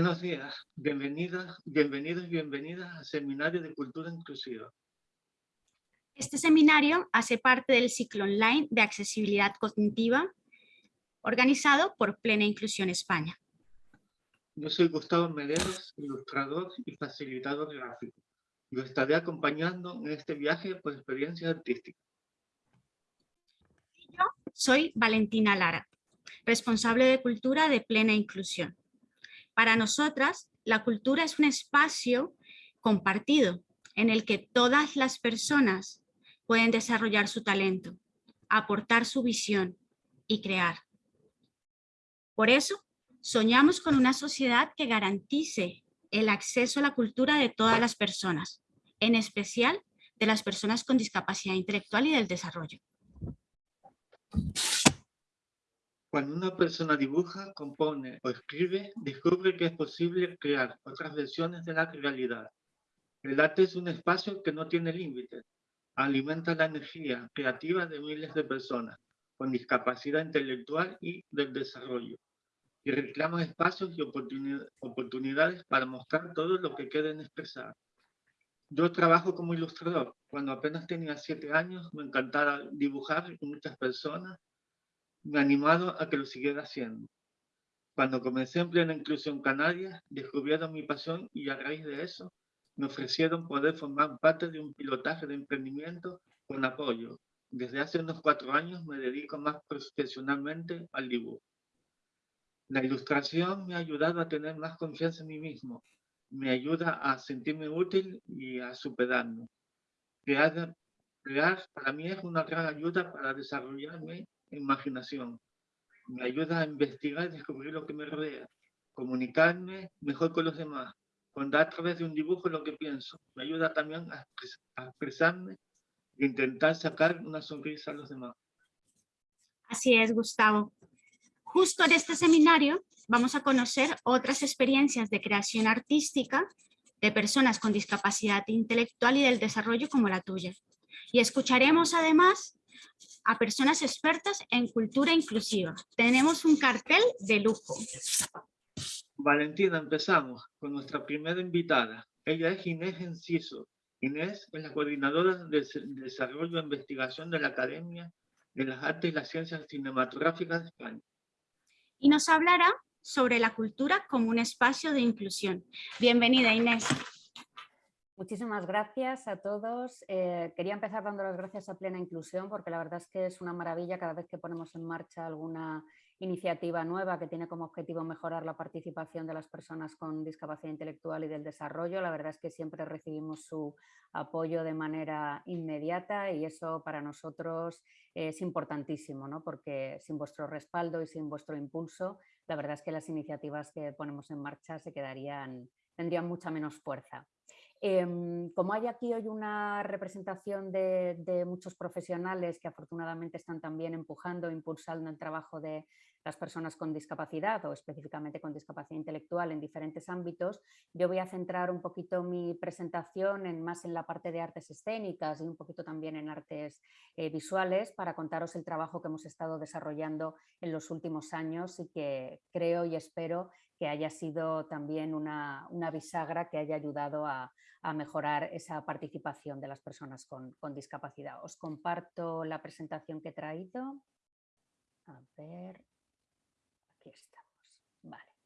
Buenos días, bienvenidas, bienvenidos y bienvenidas al Seminario de Cultura Inclusiva. Este seminario hace parte del ciclo online de accesibilidad cognitiva organizado por Plena Inclusión España. Yo soy Gustavo Mederos, ilustrador y facilitador gráfico. Lo estaré acompañando en este viaje por experiencias artísticas. Yo soy Valentina Lara, responsable de cultura de Plena Inclusión. Para nosotras, la cultura es un espacio compartido en el que todas las personas pueden desarrollar su talento, aportar su visión y crear. Por eso, soñamos con una sociedad que garantice el acceso a la cultura de todas las personas, en especial de las personas con discapacidad intelectual y del desarrollo. Cuando una persona dibuja, compone o escribe, descubre que es posible crear otras versiones de la realidad. El arte es un espacio que no tiene límites. Alimenta la energía creativa de miles de personas con discapacidad intelectual y del desarrollo. Y reclama espacios y oportunidades para mostrar todo lo que quieren expresar. Yo trabajo como ilustrador. Cuando apenas tenía siete años me encantaba dibujar con muchas personas me ha animado a que lo siguiera haciendo. Cuando comencé en plena inclusión canaria, descubrieron mi pasión y a raíz de eso me ofrecieron poder formar parte de un pilotaje de emprendimiento con apoyo. Desde hace unos cuatro años me dedico más profesionalmente al dibujo. La ilustración me ha ayudado a tener más confianza en mí mismo, me ayuda a sentirme útil y a superarme. Crear, crear para mí es una gran ayuda para desarrollarme imaginación. Me ayuda a investigar y descubrir lo que me rodea, comunicarme mejor con los demás, contar a través de un dibujo lo que pienso. Me ayuda también a, expresarme e intentar sacar una sonrisa a los demás. Así es, Gustavo. Justo en este seminario vamos a conocer otras experiencias de creación artística de personas con discapacidad intelectual y del desarrollo como la tuya. Y escucharemos además a personas expertas en cultura inclusiva. Tenemos un cartel de lujo. Valentina, empezamos con nuestra primera invitada. Ella es Inés Enciso. Inés es la coordinadora de Desarrollo e Investigación de la Academia de las Artes y las Ciencias Cinematográficas de España. Y nos hablará sobre la cultura como un espacio de inclusión. Bienvenida, Inés. Muchísimas gracias a todos. Eh, quería empezar dando las gracias a Plena Inclusión porque la verdad es que es una maravilla cada vez que ponemos en marcha alguna iniciativa nueva que tiene como objetivo mejorar la participación de las personas con discapacidad intelectual y del desarrollo. La verdad es que siempre recibimos su apoyo de manera inmediata y eso para nosotros es importantísimo, ¿no? porque sin vuestro respaldo y sin vuestro impulso, la verdad es que las iniciativas que ponemos en marcha se quedarían, tendrían mucha menos fuerza. Em, como hay aquí hoy una representación de, muchos profesionales que afortunadamente están también empujando, impulsando el trabajo de las personas con discapacidad o específicamente con discapacidad intelectual en diferentes ámbitos, yo voy a centrar un poquito mi presentación en, más en la parte de artes escénicas y un poquito también en artes eh, visuales para contaros el trabajo que hemos estado desarrollando en los últimos años y que creo y espero que haya sido también una bisagra que haya ayudado a, a mejorar esa participación de las personas con, discapacidad. Os comparto la presentación que he traído. A ver, aquí estamos. Vale.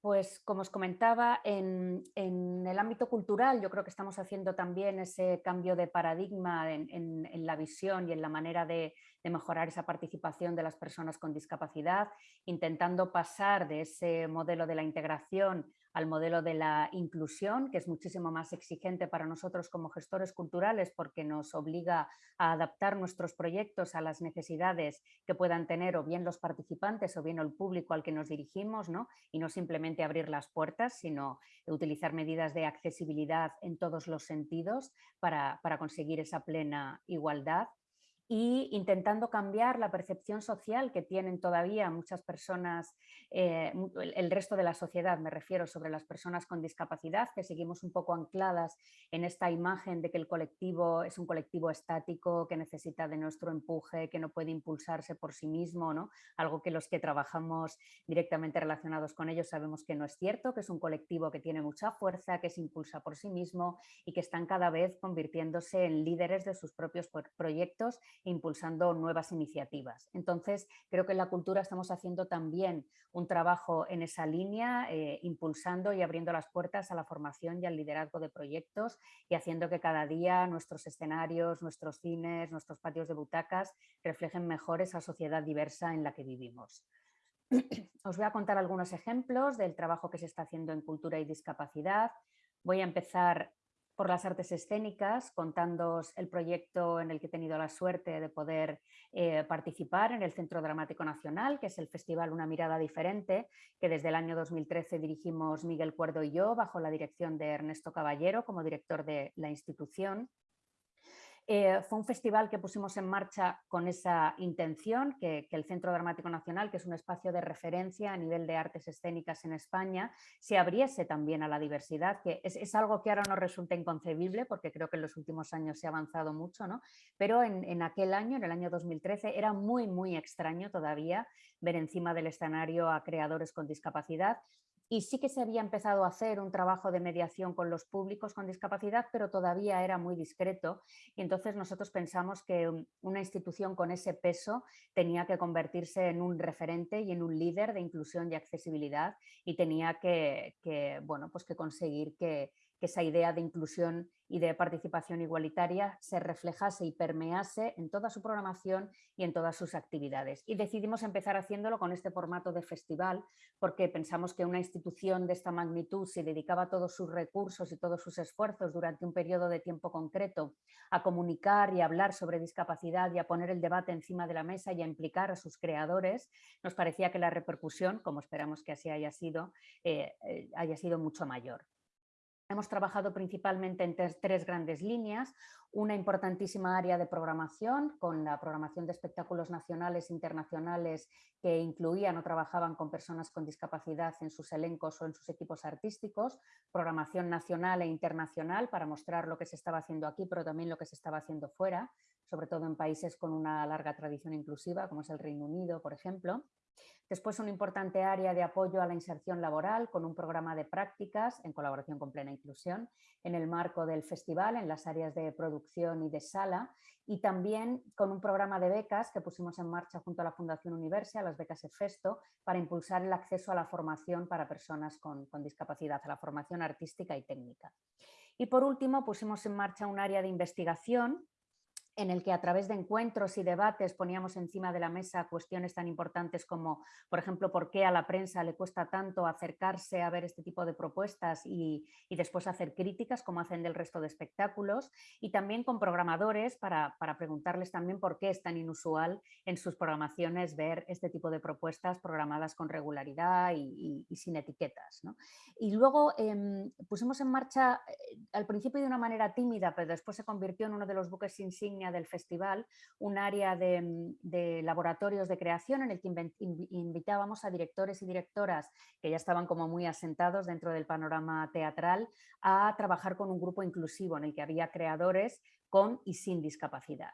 Pues como os comentaba, en, el ámbito cultural yo creo que estamos haciendo también ese cambio de paradigma en, la visión y en la manera de, mejorar esa participación de las personas con discapacidad, intentando pasar de ese modelo de la integración al modelo de la inclusión, que es muchísimo más exigente para nosotros como gestores culturales porque nos obliga a adaptar nuestros proyectos a las necesidades que puedan tener o bien los participantes o bien el público al que nos dirigimos, ¿no? y no simplemente abrir las puertas, sino utilizar medidas de accesibilidad en todos los sentidos para, para conseguir esa plena igualdad y intentando cambiar la percepción social que tienen todavía muchas personas, eh, el resto de la sociedad, me refiero sobre las personas con discapacidad, que seguimos un poco ancladas en esta imagen de que el colectivo es un colectivo estático, que necesita de nuestro empuje, que no puede impulsarse por sí mismo, ¿no? algo que los que trabajamos directamente relacionados con ellos sabemos que no es cierto, que es un colectivo que tiene mucha fuerza, que se impulsa por sí mismo y que están cada vez convirtiéndose en líderes de sus propios proyectos impulsando nuevas iniciativas. Entonces, creo que en la cultura estamos haciendo también un trabajo en esa línea, eh, impulsando y abriendo las puertas a la formación y al liderazgo de proyectos y haciendo que cada día nuestros escenarios, nuestros cines, nuestros patios de butacas reflejen mejor esa sociedad diversa en la que vivimos. Os voy a contar algunos ejemplos del trabajo que se está haciendo en cultura y discapacidad. Voy a empezar por las artes escénicas, contándoos el proyecto en el que he tenido la suerte de poder eh, participar en el Centro Dramático Nacional, que es el festival Una Mirada Diferente, que desde el año 2013 dirigimos Miguel Cuerdo y yo, bajo la dirección de Ernesto Caballero como director de la institución. Eh, fue un festival que pusimos en marcha con esa intención, que, el Centro Dramático Nacional, que es un espacio de referencia a nivel de artes escénicas en España, se abriese también a la diversidad, que es, algo que ahora nos resulta inconcebible porque creo que en los últimos años se ha avanzado mucho, ¿no? pero en, en aquel año, en el año 2013, era muy, muy extraño todavía ver encima del escenario a creadores con discapacidad y sí que se había empezado a hacer un trabajo de mediación con los públicos con discapacidad, pero todavía era muy discreto. Y entonces nosotros pensamos que una institución con ese peso tenía que convertirse en un referente y en un líder de inclusión y accesibilidad y tenía que, bueno, pues que conseguir que, que esa idea de inclusión y de participación igualitaria se reflejase y permease en toda su programación y en todas sus actividades. Y decidimos empezar haciéndolo con este formato de festival porque pensamos que una institución de esta magnitud se dedicaba todos sus recursos y todos sus esfuerzos durante un periodo de tiempo concreto a comunicar y hablar sobre discapacidad y a poner el debate encima de la mesa y a implicar a sus creadores, nos parecía que la repercusión, como esperamos que así haya sido, eh, eh, haya sido mucho mayor. Hemos trabajado principalmente en tres, grandes líneas, una importantísima área de programación con la programación de espectáculos nacionales e internacionales que incluían o trabajaban con personas con discapacidad en sus elencos o en sus equipos artísticos, programación nacional e internacional para mostrar lo que se estaba haciendo aquí pero también lo que se estaba haciendo fuera, sobre todo en países con una larga tradición inclusiva como es el Reino Unido por ejemplo Después una importante área de apoyo a la inserción laboral con un programa de prácticas en colaboración con Plena Inclusión en el marco del festival en las áreas de producción y de sala y también con un programa de becas que pusimos en marcha junto a la Fundación Universia, las becas EFESTO, para impulsar el acceso a la formación para personas con, con discapacidad, a la formación artística y técnica. Y por último pusimos en marcha un área de investigación en el que a través de encuentros y debates poníamos encima de la mesa cuestiones tan importantes como, por ejemplo, por qué a la prensa le cuesta tanto acercarse a ver este tipo de propuestas y, después hacer críticas como hacen del resto de espectáculos y también con programadores para, preguntarles también por qué es tan inusual en sus programaciones ver este tipo de propuestas programadas con regularidad y, sin etiquetas. Y luego em, pusimos en marcha eh, al principio de una manera tímida, pero después se convirtió en uno de los buques insignia del festival un área mm, de, laboratorios de creación en el que invitábamos a directores y directoras que ya estaban como muy asentados dentro del panorama teatral a trabajar con un grupo inclusivo en el que había creadores con y sin discapacidad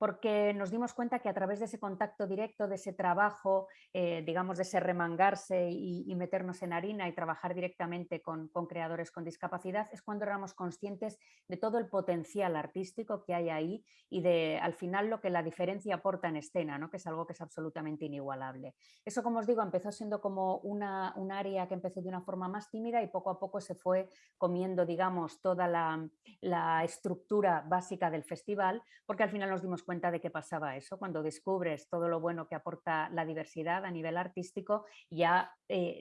porque nos dimos cuenta que a través de ese contacto directo, de ese trabajo, eh, digamos, de ese remangarse y, meternos en harina y trabajar directamente con, creadores con discapacidad, es cuando éramos conscientes de todo el potencial artístico que hay ahí y de, al final, lo que la diferencia aporta en escena, ¿no? que es algo que es absolutamente inigualable. Eso, como os digo, empezó siendo como una, un área que empezó de una forma más tímida y poco a poco se fue comiendo, digamos, toda la, la estructura básica del festival, porque al final nos dimos cuenta cuenta de que pasaba eso. Cuando descubres todo lo bueno que aporta la diversidad a nivel artístico, ya, eh,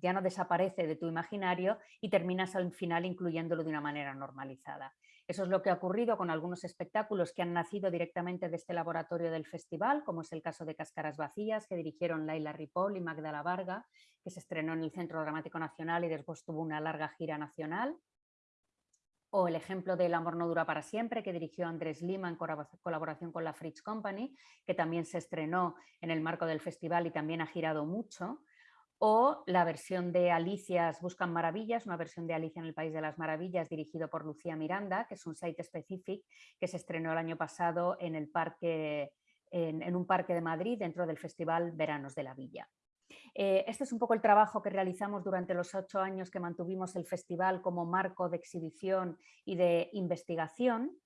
ya no desaparece de tu imaginario y terminas al final incluyéndolo de una manera normalizada. Eso es lo que ha ocurrido con algunos espectáculos que han nacido directamente de este laboratorio del festival, como es el caso de Cáscaras Vacías, que dirigieron Laila Ripoll y Magdala Varga, que se estrenó en el Centro Dramático Nacional y después tuvo una larga gira nacional o el ejemplo del Amor no dura para siempre, que dirigió Andrés Lima en colaboración con la Fritz Company, que también se estrenó en el marco del festival y también ha girado mucho, o la versión de Alicias Buscan Maravillas, una versión de Alicia en el País de las Maravillas dirigido por Lucía Miranda, que es un site específico que se estrenó el año pasado en un parque de Madrid dentro del Festival Veranos de la Villa. Eh, este es un poco el trabajo que realizamos durante los ocho años que mantuvimos el festival como marco de exhibición y de investigación.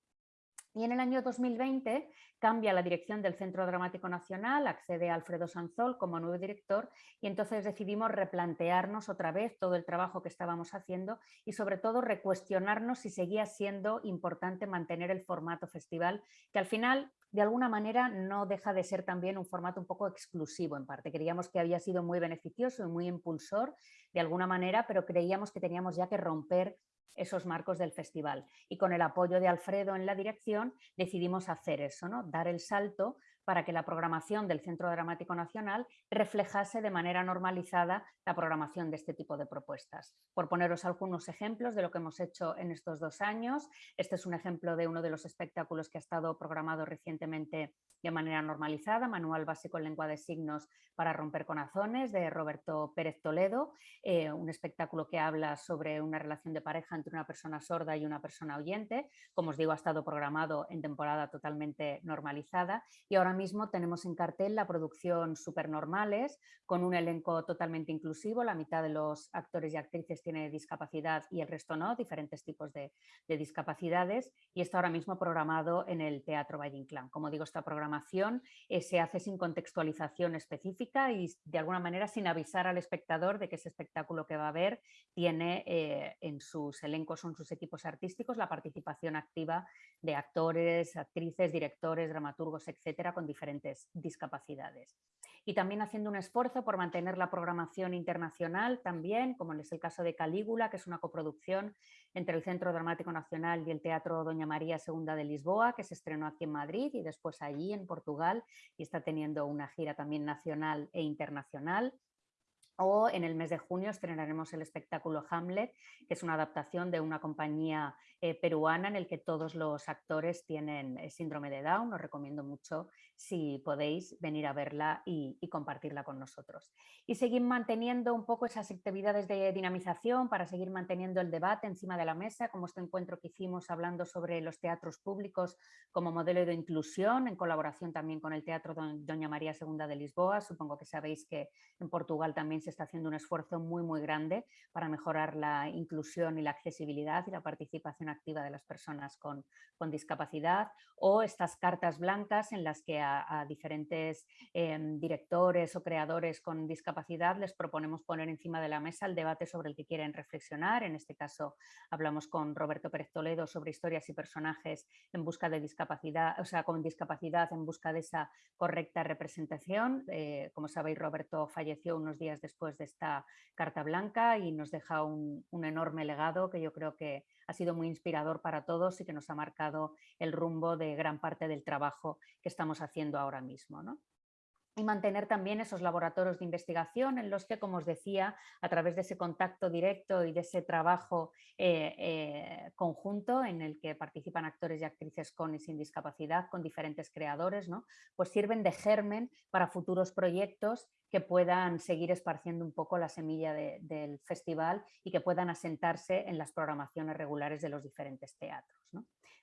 Y en el año 2020 cambia la dirección del Centro Dramático Nacional, accede Alfredo Sanzol como nuevo director y entonces decidimos replantearnos otra vez todo el trabajo que estábamos haciendo y sobre todo recuestionarnos si seguía siendo importante mantener el formato festival, que al final de alguna manera no deja de ser también un formato un poco exclusivo en parte. Creíamos que había sido muy beneficioso y muy impulsor de alguna manera, pero creíamos que teníamos ya que romper esos marcos del festival. Y con el apoyo de Alfredo en la dirección decidimos hacer eso, ¿no? dar el salto para que la programación del Centro Dramático Nacional reflejase de manera normalizada la programación de este tipo de propuestas. Por poneros algunos ejemplos de lo que hemos hecho en estos dos años, este es un ejemplo de uno de los espectáculos que ha estado programado recientemente de manera normalizada, Manual Básico en Lengua de Signos para Romper Corazones, de Roberto Pérez Toledo, eh, un espectáculo que habla sobre una relación de pareja entre una persona sorda y una persona oyente. Como os digo, ha estado programado en temporada totalmente normalizada y ahora mismo tenemos en cartel la producción Supernormales con un elenco totalmente inclusivo, la mitad de los actores y actrices tiene discapacidad y el resto no, diferentes tipos de, discapacidades y está ahora mismo programado en el Teatro Valle Inclán. Como digo, esta programación eh, se hace sin contextualización específica y de alguna manera sin avisar al espectador de que ese espectáculo que va a ver tiene eh, en sus elencos o en sus equipos artísticos la participación activa de actores, actrices, directores, dramaturgos, etcétera, con diferentes discapacidades. Y también haciendo un esfuerzo por mantener la programación internacional también, como es el caso de Calígula, que es una coproducción entre el Centro Dramático Nacional y el Teatro Doña María II de Lisboa, que se estrenó aquí en Madrid y después allí en Portugal y está teniendo una gira también nacional e internacional. O en el mes de junio estrenaremos el espectáculo Hamlet, que es una adaptación de una compañía eh, peruana en el que todos los actores tienen eh, síndrome de Down. Os recomiendo mucho si podéis venir a verla y, compartirla con nosotros. Y seguir manteniendo un poco esas actividades de dinamización para seguir manteniendo el debate encima de la mesa, como este encuentro que hicimos hablando sobre los teatros públicos como modelo de inclusión, en colaboración también con el Teatro Doña María II de Lisboa. Supongo que sabéis que en Portugal también se está haciendo un esfuerzo muy, muy grande para mejorar la inclusión y la accesibilidad y la participación activa de las personas con, con discapacidad. O estas cartas blancas en las que a, diferentes em, directores o creadores con discapacidad les proponemos poner encima de la mesa el debate sobre el que quieren reflexionar. En este caso hablamos con Roberto Pérez Toledo sobre historias y personajes en busca de discapacidad, o sea, con discapacidad en busca de esa correcta representación. Eh, como sabéis, Roberto falleció unos días después de esta carta blanca y nos deja un, un enorme legado que yo creo que ha sido muy inspirador para todos y que nos ha marcado el rumbo de gran parte del trabajo que estamos haciendo ahora mismo. ¿no? Y mantener también esos laboratorios de investigación en los que, como os decía, a través de ese contacto directo y de ese trabajo eh, eh, conjunto en el que participan actores y actrices con y sin discapacidad, con diferentes creadores, ¿no? pues sirven de germen para futuros proyectos que puedan seguir esparciendo un poco la semilla del festival y que puedan asentarse en las programaciones regulares de los diferentes teatros.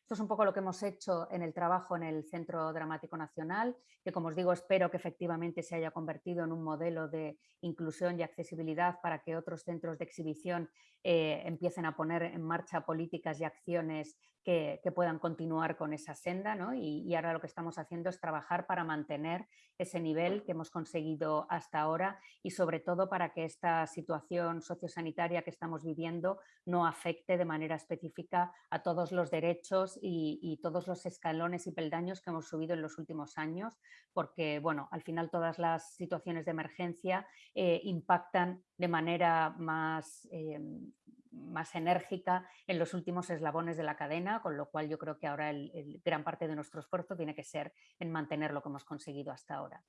Esto es un poco lo que hemos hecho en el trabajo en el Centro Dramático Nacional, que como os digo espero que efectivamente se haya convertido en un modelo de inclusión y accesibilidad para que otros centros de exhibición eh, empiecen a poner en marcha políticas y acciones que, puedan continuar con esa senda y, ahora lo que estamos haciendo es trabajar para mantener ese nivel que hemos conseguido hasta ahora y sobre todo para que esta situación sociosanitaria que estamos viviendo no afecte de manera específica a todos los derechos y, todos los escalones y peldaños que hemos subido en los últimos años porque bueno, al final todas las situaciones de emergencia eh, impactan de manera más em, más enérgica en los últimos eslabones de la cadena, con lo cual yo creo que ahora el, gran parte de nuestro esfuerzo tiene que ser en mantener lo que hemos conseguido hasta ahora.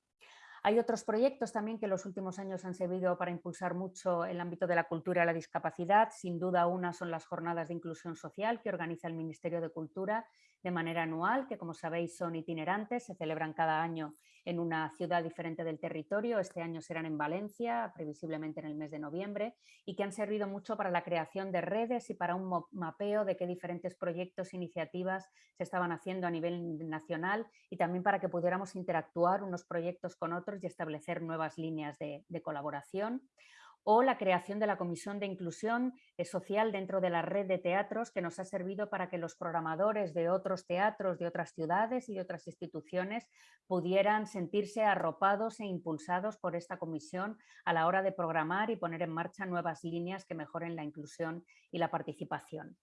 Hay otros proyectos también que en los últimos años han servido para impulsar mucho el ámbito de la cultura y la discapacidad. Sin duda una son las jornadas de inclusión social que organiza el Ministerio de Cultura de manera anual, que como sabéis son itinerantes, se celebran cada año en una ciudad diferente del territorio. Este año serán en Valencia, previsiblemente en el mes de noviembre, y que han servido mucho para la creación de redes y para un mapeo de qué diferentes proyectos e iniciativas se estaban haciendo a nivel nacional y también para que pudiéramos interactuar unos proyectos con otros y establecer nuevas líneas de, de colaboración o la creación de la Comisión de Inclusión eh, Social dentro de la red de teatros que nos ha servido para que los programadores de otros teatros, de otras ciudades y de otras instituciones pudieran sentirse arropados e impulsados por esta comisión a la hora de programar y poner en marcha nuevas líneas que mejoren la inclusión y la participación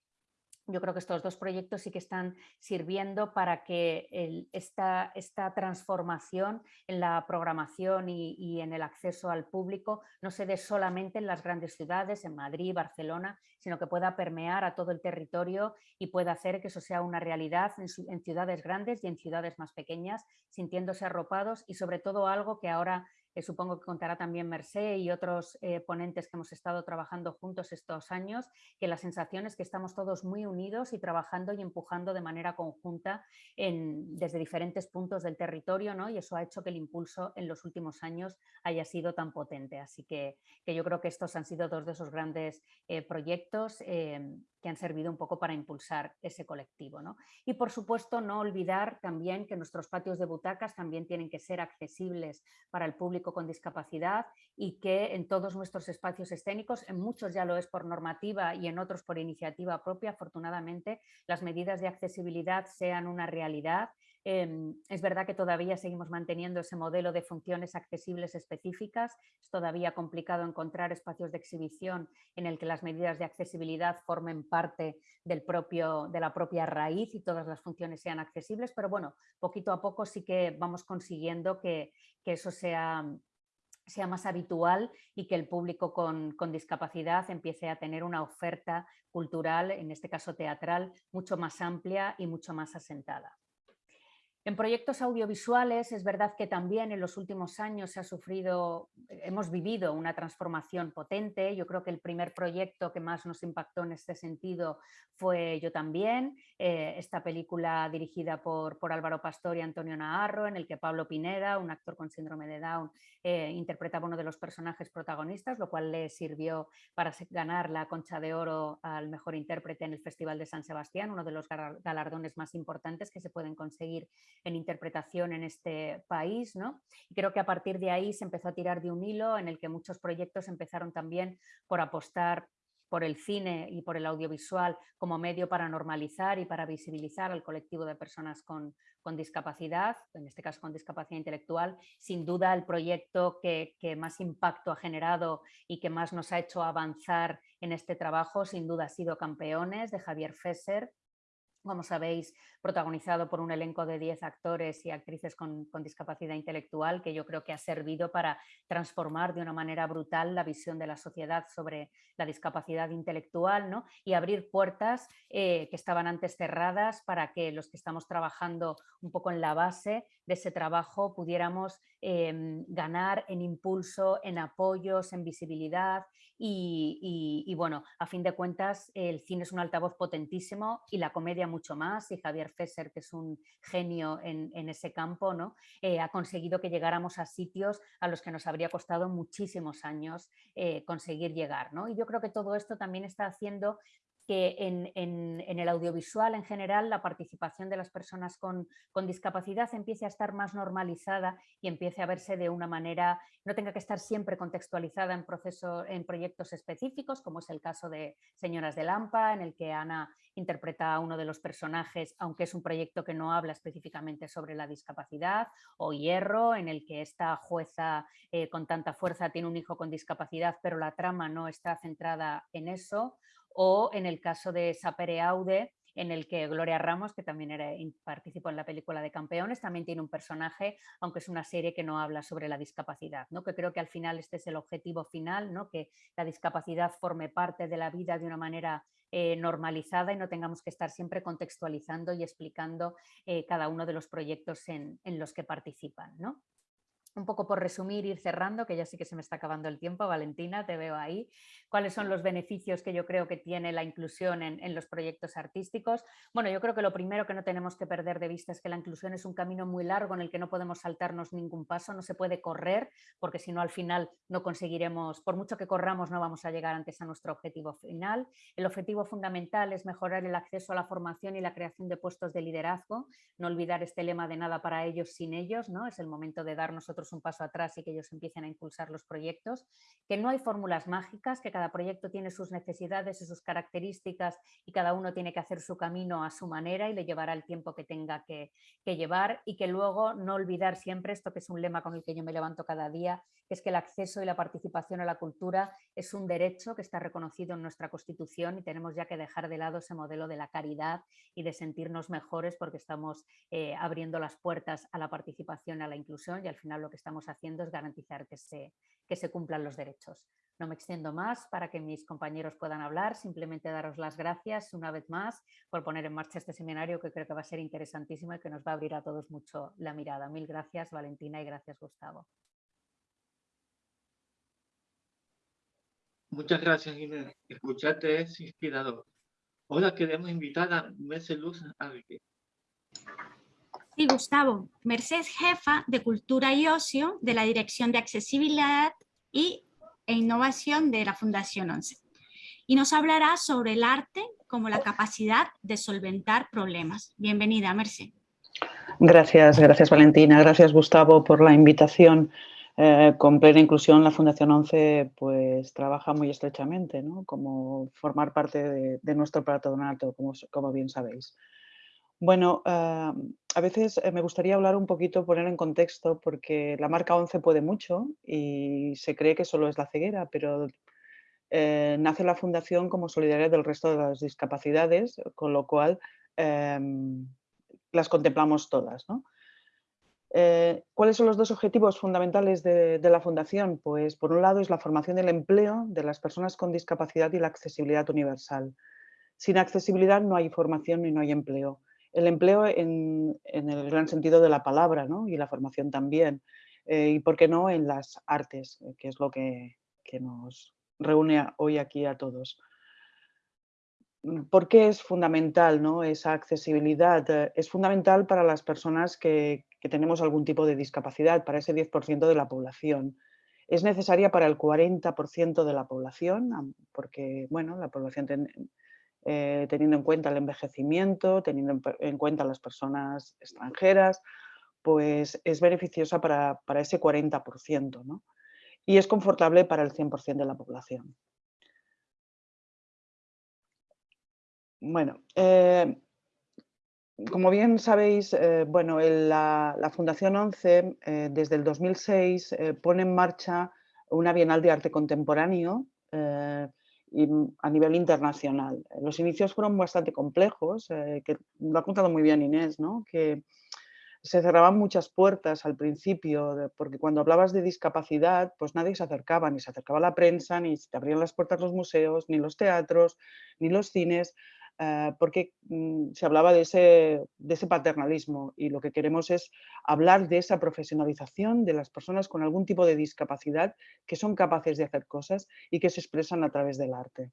yo creo que estos dos proyectos sí que están sirviendo para que esta, esta, transformación en la programación y, en el acceso al público no se dé solamente en las grandes ciudades, en Madrid, Barcelona, sino que pueda permear a todo el territorio y pueda hacer que eso sea una realidad en, en ciudades grandes y en ciudades más pequeñas, sintiéndose arropados y sobre todo algo que ahora supongo que contará también Mercé y otros eh, ponentes que hemos estado trabajando juntos estos años, que la sensación es que estamos todos muy unidos y trabajando y empujando de manera conjunta desde diferentes puntos del territorio ¿no? y eso ha hecho que el impulso en los últimos años haya sido tan potente. Así que, que yo creo que estos han sido dos de esos grandes eh, proyectos eh, que han servido un poco para impulsar ese colectivo. ¿no? Y por supuesto no olvidar también que nuestros patios de butacas también tienen que ser accesibles para el público con discapacidad y que en todos nuestros espacios escénicos, en muchos ya lo es por normativa y en otros por iniciativa propia, afortunadamente, las medidas de accesibilidad sean una realidad Em, es verdad que todavía seguimos manteniendo ese modelo de funciones accesibles específicas. Es todavía complicado encontrar espacios de exhibición en el que las medidas de accesibilidad formen parte del propio, de la propia raíz y todas las funciones sean accesibles, pero bueno, poquito a poco sí que vamos consiguiendo que, eso sea, más habitual y que el público con, discapacidad empiece a tener una oferta cultural, en este caso teatral, mucho más amplia y mucho más asentada. En proyectos audiovisuales es verdad que también en los últimos años se ha sufrido, hemos vivido una transformación potente. Yo creo que el primer proyecto que más nos impactó en este sentido fue Yo también, eh, esta película dirigida por, por, Álvaro Pastor y Antonio Naharro, en el que Pablo Pineda, un actor con síndrome de Down, eh, interpretaba uno de los personajes protagonistas, lo cual le sirvió para ganar la Concha de Oro al mejor intérprete en el Festival de San Sebastián, uno de los galardones más importantes que se pueden conseguir en interpretación en este país. ¿no? Y creo que a partir de ahí se empezó a tirar de un hilo en el que muchos proyectos empezaron también por apostar por el cine y por el audiovisual como medio para normalizar y para visibilizar al colectivo de personas con, discapacidad, en este caso con discapacidad intelectual. Sin duda el proyecto que, que, más impacto ha generado y que más nos ha hecho avanzar en este trabajo, sin duda ha sido Campeones de Javier Fesser, como sabéis, protagonizado por un elenco de 10 actores y actrices con, discapacidad intelectual, que yo creo que ha servido para transformar de una manera brutal la visión de la sociedad sobre la discapacidad intelectual ¿no? y abrir puertas eh, que estaban antes cerradas para que los que estamos trabajando un poco en la base de ese trabajo pudiéramos em, ganar en impulso, en apoyos, en visibilidad y, bueno, a fin de cuentas el cine es un altavoz potentísimo y la comedia mucho más y Javier Fesser, que es un genio en, ese campo, ¿no? Eh, ha conseguido que llegáramos a sitios a los que nos habría costado muchísimos años eh, conseguir llegar. ¿no? Y yo creo que todo esto también está haciendo que en, el audiovisual en general la participación de las personas con, discapacidad empiece a estar más normalizada y empiece a verse de una manera, no tenga que estar siempre contextualizada en, proceso, en proyectos específicos, como es el caso de Señoras de Lampa, en el que Ana interpreta a uno de los personajes, aunque es un proyecto que no habla específicamente sobre la discapacidad, o Hierro, en el que esta jueza eh, con tanta fuerza tiene un hijo con discapacidad, pero la trama no está centrada en eso, o en el caso de Sapere Aude, en el que Gloria Ramos, que también participó en la película de Campeones, también tiene un personaje, aunque es una serie que no habla sobre la discapacidad, ¿no? que creo que al final este es el objetivo final, ¿no? que la discapacidad forme parte de la vida de una manera eh, normalizada y no tengamos que estar siempre contextualizando y explicando eh, cada uno de los proyectos en, en los que participan. ¿no? Un poco por resumir, ir cerrando, que ya sí que se me está acabando el tiempo, Valentina, te veo ahí. ¿Cuáles son los beneficios que yo creo que tiene la inclusión en, los proyectos artísticos? Bueno, yo creo que lo primero que no tenemos que perder de vista es que la inclusión es un camino muy largo en el que no podemos saltarnos ningún paso, no se puede correr, porque si no al final no conseguiremos, por mucho que corramos, no vamos a llegar antes a nuestro objetivo final. El objetivo fundamental es mejorar el acceso a la formación y la creación de puestos de liderazgo, no olvidar este lema de nada para ellos sin ellos, ¿no? es el momento de dar nosotros un paso atrás y que ellos empiecen a impulsar los proyectos, que no hay fórmulas mágicas, que cada proyecto tiene sus necesidades y sus características y cada uno tiene que hacer su camino a su manera y le llevará el tiempo que tenga que, llevar y que luego no olvidar siempre esto que es un lema con el que yo me levanto cada día, que es que el acceso y la participación a la cultura es un derecho que está reconocido en nuestra Constitución y tenemos ya que dejar de lado ese modelo de la caridad y de sentirnos mejores porque estamos eh, abriendo las puertas a la participación, a la inclusión y al final lo que estamos haciendo es garantizar que se, que se cumplan los derechos. No me extiendo más para que mis compañeros puedan hablar, simplemente daros las gracias una vez más por poner en marcha este seminario que creo que va a ser interesantísimo y que nos va a abrir a todos mucho la mirada. Mil gracias Valentina y gracias Gustavo. Muchas gracias Inés. Escucharte es inspirador. Ahora queremos invitar a Luz Arque. Sí, Gustavo. Mercedes jefa de Cultura y Ocio de la Dirección de Accesibilidad y, e Innovación de la Fundación 11. Y nos hablará sobre el arte como la capacidad de solventar problemas. Bienvenida, Mercedes. Gracias, gracias Valentina. Gracias Gustavo por la invitación. Eh, con plena inclusión la Fundación 11 pues trabaja muy estrechamente, ¿no? como formar parte de, nuestro patronato, como, como bien sabéis. Bueno, a veces eh, me gustaría hablar un poquito, poner en contexto, porque la marca 11 puede mucho y se cree que solo es la ceguera, pero eh, nace la fundación como solidaria del resto de las discapacidades, con lo cual em, las contemplamos todas. Eh, ¿Cuáles son los dos objetivos fundamentales de, de, la Fundación? Pues por un lado es la formación del empleo de las personas con discapacidad y la accesibilidad universal. Sin accesibilidad no hay formación y no hay empleo el empleo en, el gran sentido de la palabra ¿no? y la formación también. Eh, y por qué no en las artes, eh, que es lo que, nos reúne hoy aquí a todos. Mm, ¿Por qué es fundamental ¿no? esa accesibilidad? Eh, es fundamental para las personas que, tenemos algún tipo de discapacidad, para ese 10% de la población. Es necesaria para el 40% de la población, porque bueno, la población eh, teniendo en cuenta el envejecimiento, teniendo en cuenta las personas extranjeras, pues es beneficiosa para, ese 40%, ¿no? Y es confortable para el 100% de la población. Bueno, eh, como bien sabéis, eh, bueno, la, Fundación 11 desde el 2006 pone en marcha una Bienal de Arte Contemporáneo y a nivel internacional. Los inicios fueron bastante complejos, eh, que lo ha contado muy bien Inés, ¿no? que se cerraban muchas puertas al principio, porque cuando hablabas de discapacidad, pues nadie se acercaba, ni se acercaba la prensa, ni se abrían las puertas los museos, ni los teatros, ni los cines, eh, porque mm, se hablaba de ese, de ese paternalismo y lo que queremos es hablar de esa profesionalización de las personas con algún tipo de discapacidad que son capaces de hacer cosas y que se expresan a través del arte.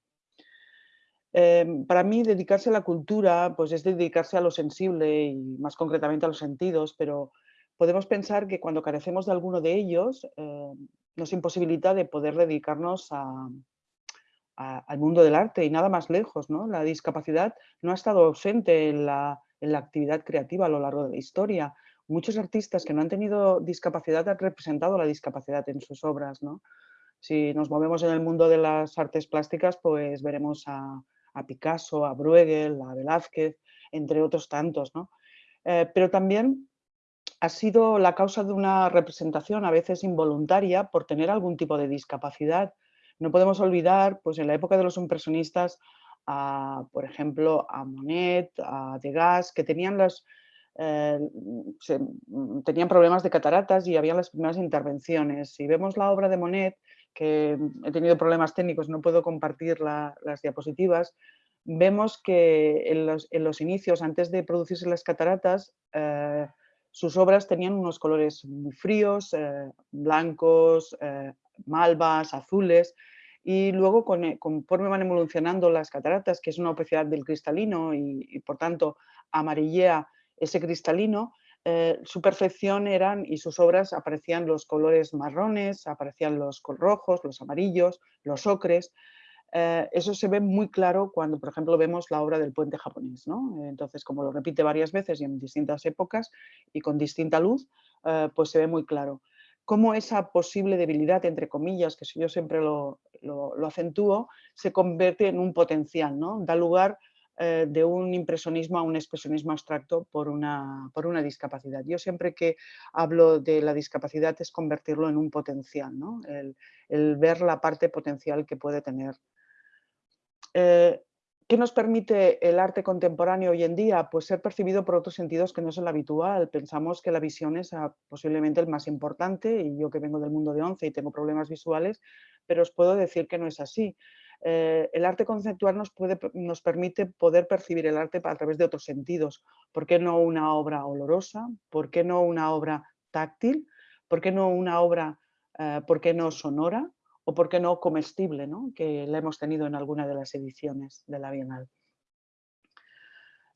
Em, para mí dedicarse a la cultura pues es dedicarse a lo sensible y más concretamente a los sentidos, pero podemos pensar que cuando carecemos de alguno de ellos em, nos imposibilita de poder dedicarnos a, al mundo del arte y nada más lejos. ¿no? La discapacidad no ha estado ausente en la, actividad creativa a lo largo de la historia. Muchos artistas que no han tenido discapacidad han representado la discapacidad en sus obras. ¿no? Si nos movemos en el mundo de las artes plásticas, pues veremos a, Picasso, a Bruegel, a Velázquez, entre otros tantos. ¿no? Eh, pero también ha sido la causa de una representación a veces involuntaria por tener algún tipo de discapacidad no podemos olvidar, pues en la época de los impresionistas, a, por ejemplo, a Monet, a Degas, que tenían, eh, mm, tenían problemas de cataratas y había las primeras intervenciones. Si vemos la obra de Monet, que he tenido problemas técnicos, no puedo compartir las diapositivas, vemos que en los, inicios, antes de producirse las cataratas, eh, sus obras tenían unos colores muy fríos, eh, blancos, malvas, azules, y luego conforme van evolucionando las cataratas, que es una opacidad del cristalino y, por tanto amarillea ese cristalino, su perfección eran y sus obras aparecían los colores marrones, aparecían los rojos, los amarillos, los ocres, eh, eso se ve muy claro cuando, por ejemplo, vemos la obra del puente japonés. Entonces, como lo repite varias veces y en distintas épocas y con distinta luz, eh, pues se ve muy claro. Cómo esa posible debilidad, entre comillas, que yo siempre lo, acentúo, se convierte en un potencial, ¿no? da lugar eh, de un impresionismo a un expresionismo abstracto por una, por una, discapacidad. Yo siempre que hablo de la discapacidad es convertirlo en un potencial, ¿no? el ver la parte potencial que puede tener eh, ¿Qué nos permite el arte contemporáneo hoy en día? Pues ser percibido por otros sentidos que no es el habitual. Pensamos que la visión es ah, posiblemente el más importante y yo que vengo del mundo de once y tengo problemas visuales, pero os puedo decir que no es así. Eh, el arte conceptual nos, permite poder percibir el arte a través de otros sentidos. ¿Por qué no una obra olorosa? ¿Por qué no una obra táctil? ¿Por qué no una obra, eh, por qué no sonora? O por qué no comestible, que la hemos tenido en alguna de las ediciones de la Bienal.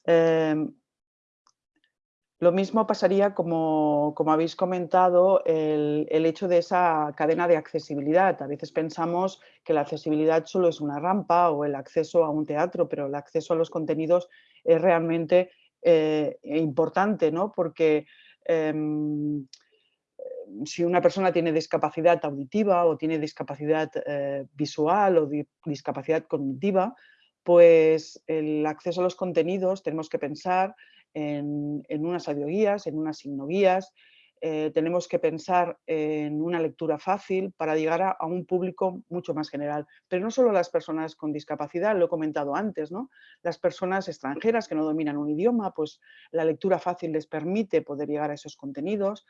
Em, lo mismo pasaría, como, habéis comentado, el, hecho de esa cadena de accesibilidad. A veces pensamos que la accesibilidad solo es una rampa o el acceso a un teatro, pero el acceso a los contenidos es realmente eh, importante, ¿no? porque em, si una persona tiene discapacidad auditiva o tiene discapacidad eh, visual o discapacidad cognitiva, pues el acceso a los contenidos tenemos que pensar en, unas audioguías, en unas signoguías, eh, tenemos que pensar en una lectura fácil para llegar a, un público mucho más general. Pero no solo las personas con discapacidad, lo he comentado antes, ¿no? las personas extranjeras que no dominan un idioma, pues la lectura fácil les permite poder llegar a esos contenidos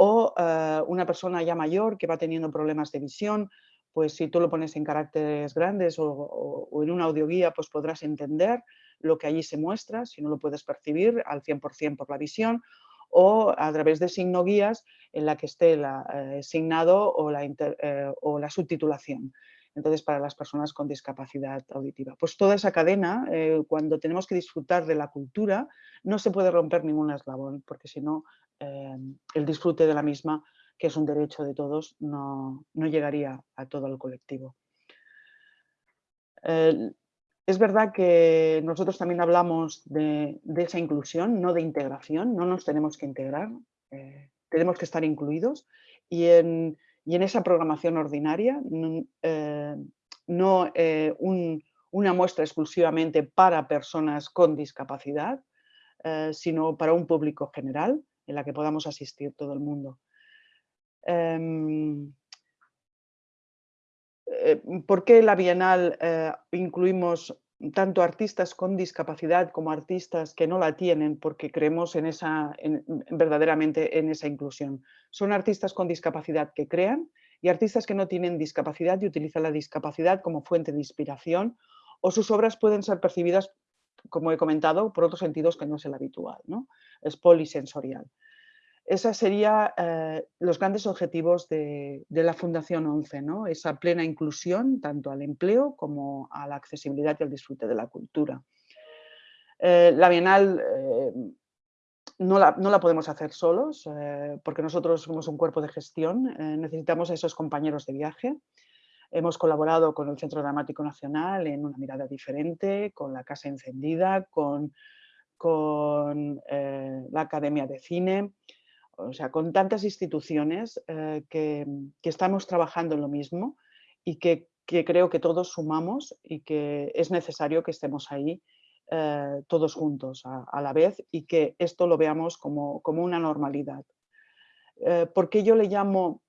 o eh, una persona ya mayor que va teniendo problemas de visión, pues si tú lo pones en caracteres grandes o, en una audioguía, pues podrás entender lo que allí se muestra, si no lo puedes percibir al 100% por la visión, o a través de signo guías en la que esté la, eh, signado o la, eh, o la subtitulación entonces para las personas con discapacidad auditiva. Pues toda esa cadena, cuando tenemos que disfrutar de la cultura, no se puede romper ningún eslabón, porque si no Em, el disfrute de la misma, que es un derecho de todos, no, llegaría a todo el colectivo. es verdad que nosotros también hablamos de, esa inclusión, no de integración, no nos tenemos que integrar, eh, tenemos que estar incluidos y en, esa programación ordinaria eh, no eh, una muestra exclusivamente para personas con discapacidad, sino para un público general en la que podamos asistir todo el mundo. Em, eh, ¿Por qué la Bienal eh, incluimos tanto artistas con discapacidad como artistas que no la tienen porque creemos en esa, verdaderamente en esa inclusión? Son artistas con discapacidad que crean y artistas que no tienen discapacidad y utilizan la discapacidad como fuente de inspiración o sus obras pueden ser percibidas como he comentado, por otros sentidos que no es el habitual, ¿no? es polisensorial. Esos serían eh, los grandes objetivos de, la Fundación 11, ¿no? esa plena inclusión tanto al empleo como a la accesibilidad y al disfrute de la cultura. Eh, la Bienal eh, no, la, no, la, podemos hacer solos porque nosotros somos un cuerpo de gestión, necesitamos a esos compañeros de viaje, Hemos colaborado con el Centro Dramático Nacional en una mirada diferente, con la Casa Encendida, con, eh, la Academia de Cine, o sea, con tantas instituciones eh, que, estamos trabajando en lo mismo y que, creo que todos sumamos y que es necesario que estemos ahí eh, todos juntos a, la vez y que esto lo veamos como, como una normalidad. ¿Por qué yo le llamo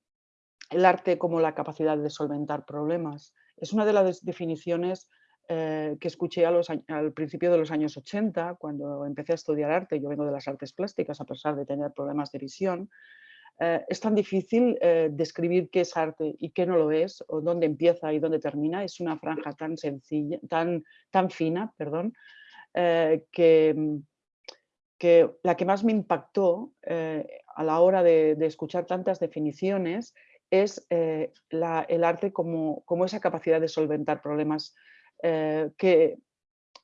el arte como la capacidad de solventar problemas. Es una de las definiciones eh, que escuché al principio de los años 80, cuando empecé a estudiar arte, yo vengo de las artes plásticas a pesar de tener problemas de visión, eh, es tan difícil eh, describir qué es arte y qué no lo es, o dónde empieza y dónde termina, es una franja tan sencilla, tan, tan fina, perdón, que, que la que más me impactó eh, a la hora de, escuchar tantas definiciones es eh, el arte como, como, esa capacidad de solventar problemas que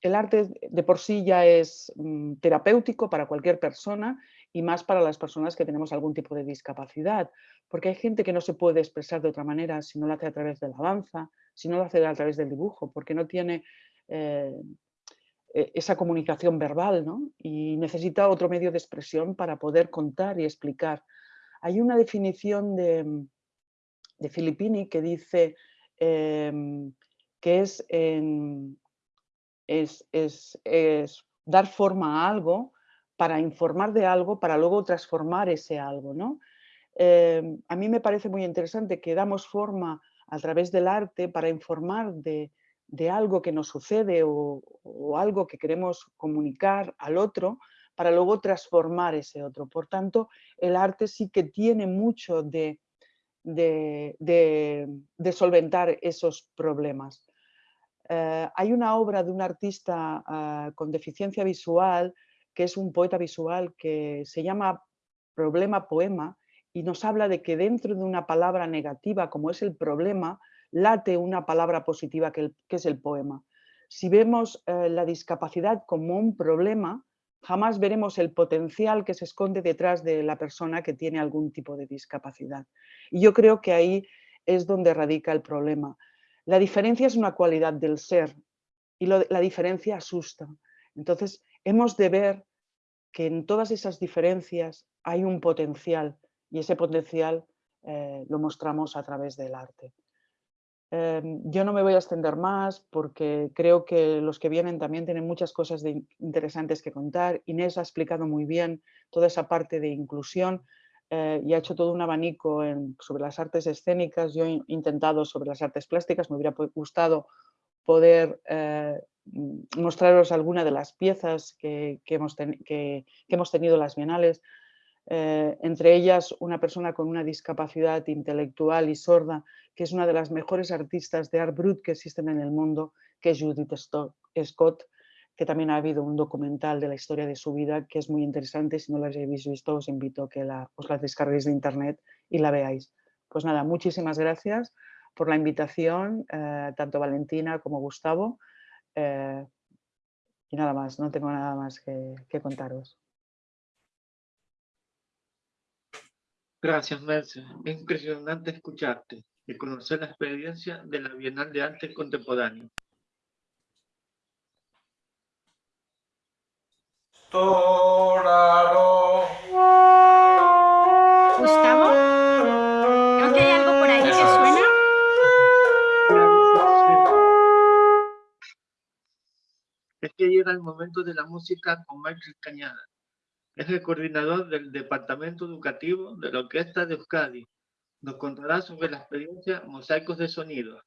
el arte de por sí ya es mm, terapéutico para cualquier persona y más para las personas que tenemos algún tipo de discapacidad, porque hay gente que no se puede expresar de otra manera si no lo hace a través de la danza, si no lo hace a través del dibujo, porque no tiene eh, e, esa comunicación verbal y necesita otro medio de expresión para poder contar y explicar. Hay una definición de, de Filippini que dice em, que es, dar forma a algo para informar de algo, para luego transformar ese algo. ¿no? Em, a mí me parece muy interesante que damos forma a través del arte para informar de, algo que nos sucede o, algo que queremos comunicar al otro para luego transformar ese otro. Por tanto, el arte sí que tiene mucho de, de, solventar esos problemas. Eh, hay una obra de un artista ah, con deficiencia visual, que es un poeta visual, que se llama Problema Poema, y nos habla de que dentro de una palabra negativa como es el problema, late una palabra positiva que, es el poema. Si vemos eh, la discapacidad como un problema, jamás veremos el potencial que se esconde detrás de la persona que tiene algún tipo de discapacidad. Y yo creo que ahí es donde radica el problema. La diferencia es una cualidad del ser y la diferencia asusta. Entonces, hemos de ver que en todas esas diferencias hay un potencial y ese potencial eh, lo mostramos a través del arte. Em, yo no me voy a extender más porque creo que los que vienen también tienen muchas cosas interesantes que contar. Inés ha explicado muy bien toda esa parte de inclusión eh, y ha hecho todo un abanico sobre las artes escénicas. Yo he intentado sobre las artes plásticas, me hubiera gustado poder eh, mostraros alguna de las piezas que, hemos, que hemos tenido las bienales, eh, entre ellas una persona con una discapacidad intelectual y sorda, que es una de las mejores artistas de art brut que existen en el mundo, que es Judith Scott, que también ha habido un documental de la historia de su vida que es muy interesante. Si no la habéis visto, os invito a que os la descarguéis de internet y la veáis. Pues nada, muchísimas gracias por la invitación, eh, tanto Valentina como Gustavo. Eh, y nada más, no tengo nada más que contaros. Gracias, Merce. Es impresionante escucharte y conocer la experiencia de la Bienal de Arte Contemporáneo. Gustavo, creo que hay algo por ahí que suena. Es que llega el momento de la música con Michael Cañada. Es el coordinador del Departamento Educativo de la Orquesta de Euskadi. Nos contará sobre la experiencia Mosaicos de Sonido.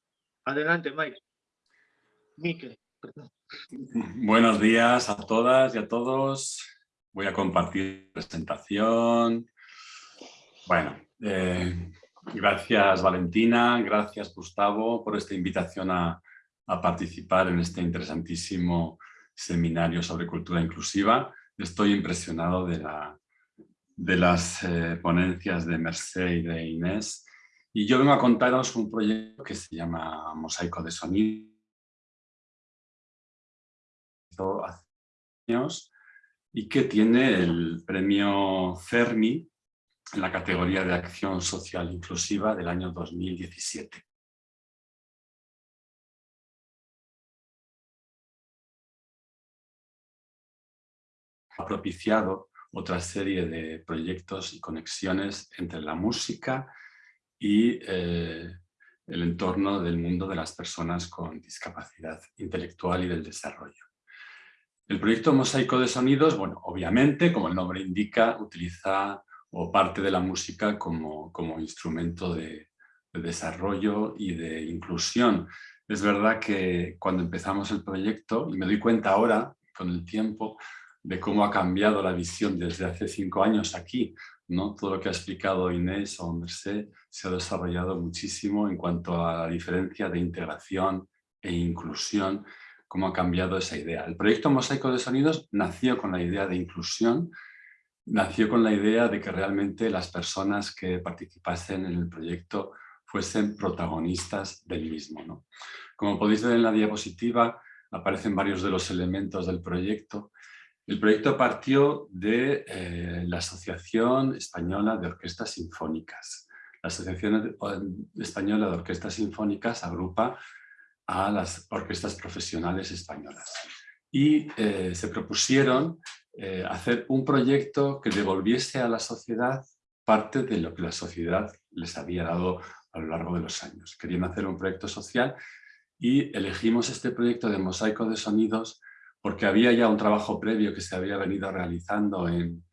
Adelante, Mike. Mike. Buenos días a todas y a todos. Voy a compartir presentación. Bueno, eh, gracias Valentina, gracias Gustavo por esta invitación a participar en este interesantísimo seminario sobre cultura inclusiva estoy impresionado de, la, de las eh, ponencias de Merced y de Inés. Y yo vengo a contaros un proyecto que se llama Mosaico de Sonido. Hace años y que tiene el premio Fermi en la categoría de Acción Social Inclusiva del año 2017. ha propiciado otra serie de proyectos y conexiones entre la música y eh, el entorno del mundo de las personas con discapacidad intelectual y del desarrollo. El proyecto Mosaico de Sonidos, bueno, obviamente, como el nombre indica, utiliza o parte de la música como, como instrumento de, de desarrollo y de inclusión. Es verdad que cuando empezamos el proyecto, y me doy cuenta ahora, con el tiempo, de cómo ha cambiado la visión desde hace cinco años aquí. ¿no? Todo lo que ha explicado Inés o Merced se ha desarrollado muchísimo en cuanto a la diferencia de integración e inclusión cómo ha cambiado esa idea. El proyecto Mosaico de Sonidos nació con la idea de inclusión, nació con la idea de que realmente las personas que participasen en el proyecto fuesen protagonistas del mismo. Como podéis ver en la diapositiva, aparecen varios de los elementos del proyecto. El proyecto partió de eh, la Asociación Española de Orquestas Sinfónicas. La Asociación Española de Orquestas Sinfónicas agrupa a las orquestas profesionales españolas. Y eh, se propusieron eh, hacer un proyecto que devolviese a la sociedad parte de lo que la sociedad les había dado a lo largo de los años. Querían hacer un proyecto social y elegimos este proyecto de mosaico de sonidos porque había ya un trabajo previo que se había venido realizando en,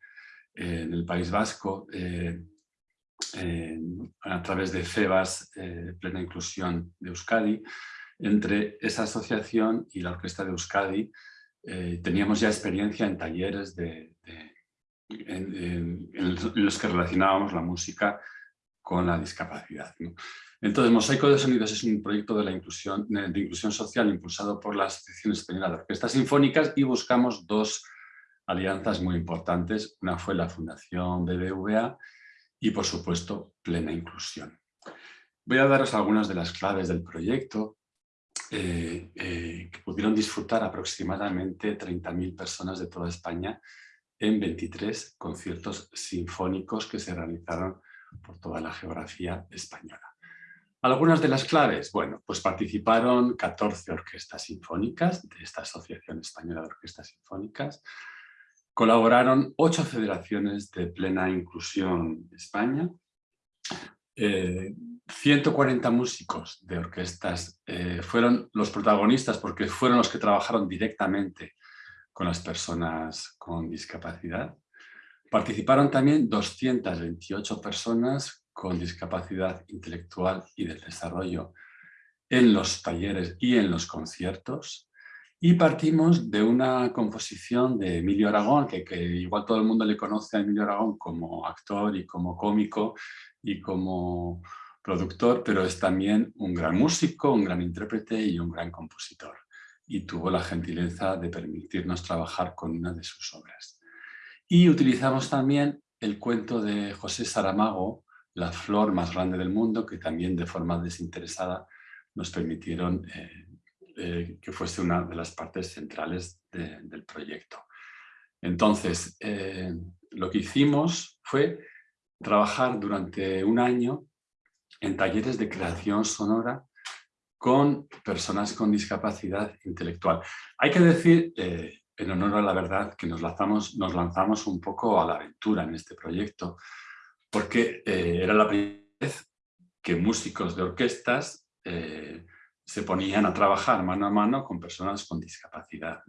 el País Vasco eh, a través de FEBAS, eh, Plena Inclusión de Euskadi. Entre esa asociación y la Orquesta de Euskadi eh, teníamos ya experiencia en talleres de, en, los que relacionábamos la música con la discapacidad. Entonces, Mosaico de Sonidos es un proyecto de, la inclusión, social impulsado por la Asociación Española de Orquestas Sinfónicas y buscamos dos alianzas muy importantes. Una fue la Fundación BBVA y, por supuesto, Plena Inclusión. Voy a daros algunas de las claves del proyecto eh, eh, que pudieron disfrutar aproximadamente 30.000 personas de toda España en 23 conciertos sinfónicos que se realizaron por toda la geografía española. Algunas de las claves, bueno, pues participaron 14 orquestas sinfónicas de esta Asociación Española de Orquestas Sinfónicas, colaboraron 8 federaciones de plena inclusión de España, 140 eh, músicos de orquestas eh, fueron los protagonistas porque fueron los que trabajaron directamente con las personas con discapacidad. Participaron también 228 personas con discapacidad intelectual y del desarrollo en los talleres y en los conciertos. Y partimos de una composición de Emilio Aragón, que, que, igual todo el mundo le conoce a Emilio Aragón como actor y como cómico y como productor, pero es también un gran músico, un gran intérprete y un gran compositor. Y tuvo la gentileza de permitirnos trabajar con una de sus obras. Y utilizamos también el cuento de José Saramago, La flor más grande del mundo, que también de forma desinteresada nos permitieron eh, eh, que fuese una de las partes centrales del proyecto. Entonces, eh, lo que hicimos fue trabajar durante un año en talleres de creación sonora con personas con discapacidad intelectual. Hay que decir, en honor a la verdad, que nos lanzamos, nos lanzamos un poco a la aventura en este proyecto, porque eh, era la primera vez que músicos de orquestas eh, se ponían a trabajar mano a mano con personas con discapacidad.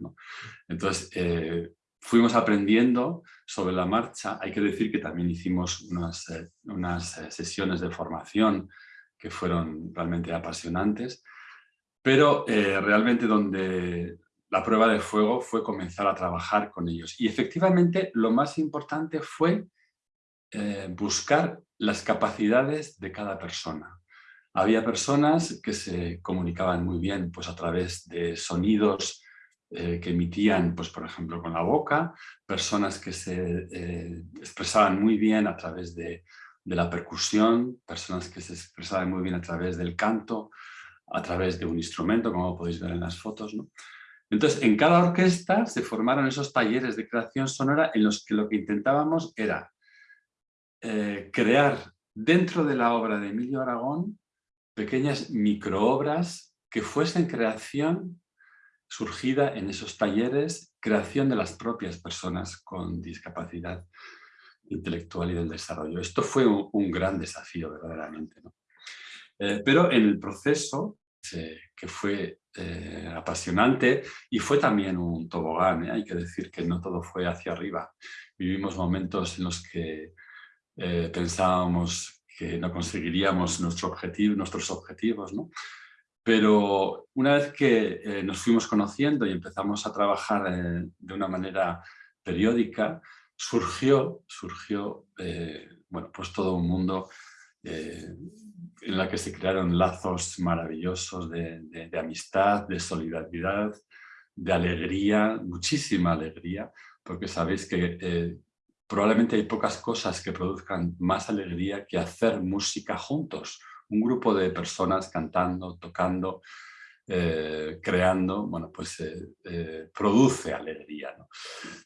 Entonces, eh, fuimos aprendiendo sobre la marcha. Hay que decir que también hicimos unas, unas sesiones de formación que fueron realmente apasionantes, pero realmente donde, la prueba de fuego fue comenzar a trabajar con ellos. Y efectivamente lo más importante fue eh, buscar las capacidades de cada persona. Había personas que se comunicaban muy bien pues, a través de sonidos eh, que emitían, pues, por ejemplo, con la boca, personas que se eh, expresaban muy bien a través de, la percusión, personas que se expresaban muy bien a través del canto, a través de un instrumento, como podéis ver en las fotos. Entonces, en cada orquesta se formaron esos talleres de creación sonora en los que lo que intentábamos era eh, crear dentro de la obra de Emilio Aragón pequeñas microobras que fuesen creación surgida en esos talleres, creación de las propias personas con discapacidad intelectual y del desarrollo. Esto fue un, gran desafío verdaderamente. Eh, pero en el proceso, que fue eh, apasionante y fue también un tobogán, ¿eh? hay que decir que no todo fue hacia arriba. Vivimos momentos en los que eh, pensábamos que no conseguiríamos nuestro objetivo, nuestros objetivos, ¿no? pero una vez que nos fuimos conociendo y empezamos a trabajar de una manera periódica, surgió, surgió bueno, pues todo un mundo en la que se crearon lazos maravillosos de, amistad, de solidaridad, de alegría, muchísima alegría, porque sabéis que eh, probablemente hay pocas cosas que produzcan más alegría que hacer música juntos. Un grupo de personas cantando, tocando, eh, creando, bueno, pues eh, eh, produce alegría.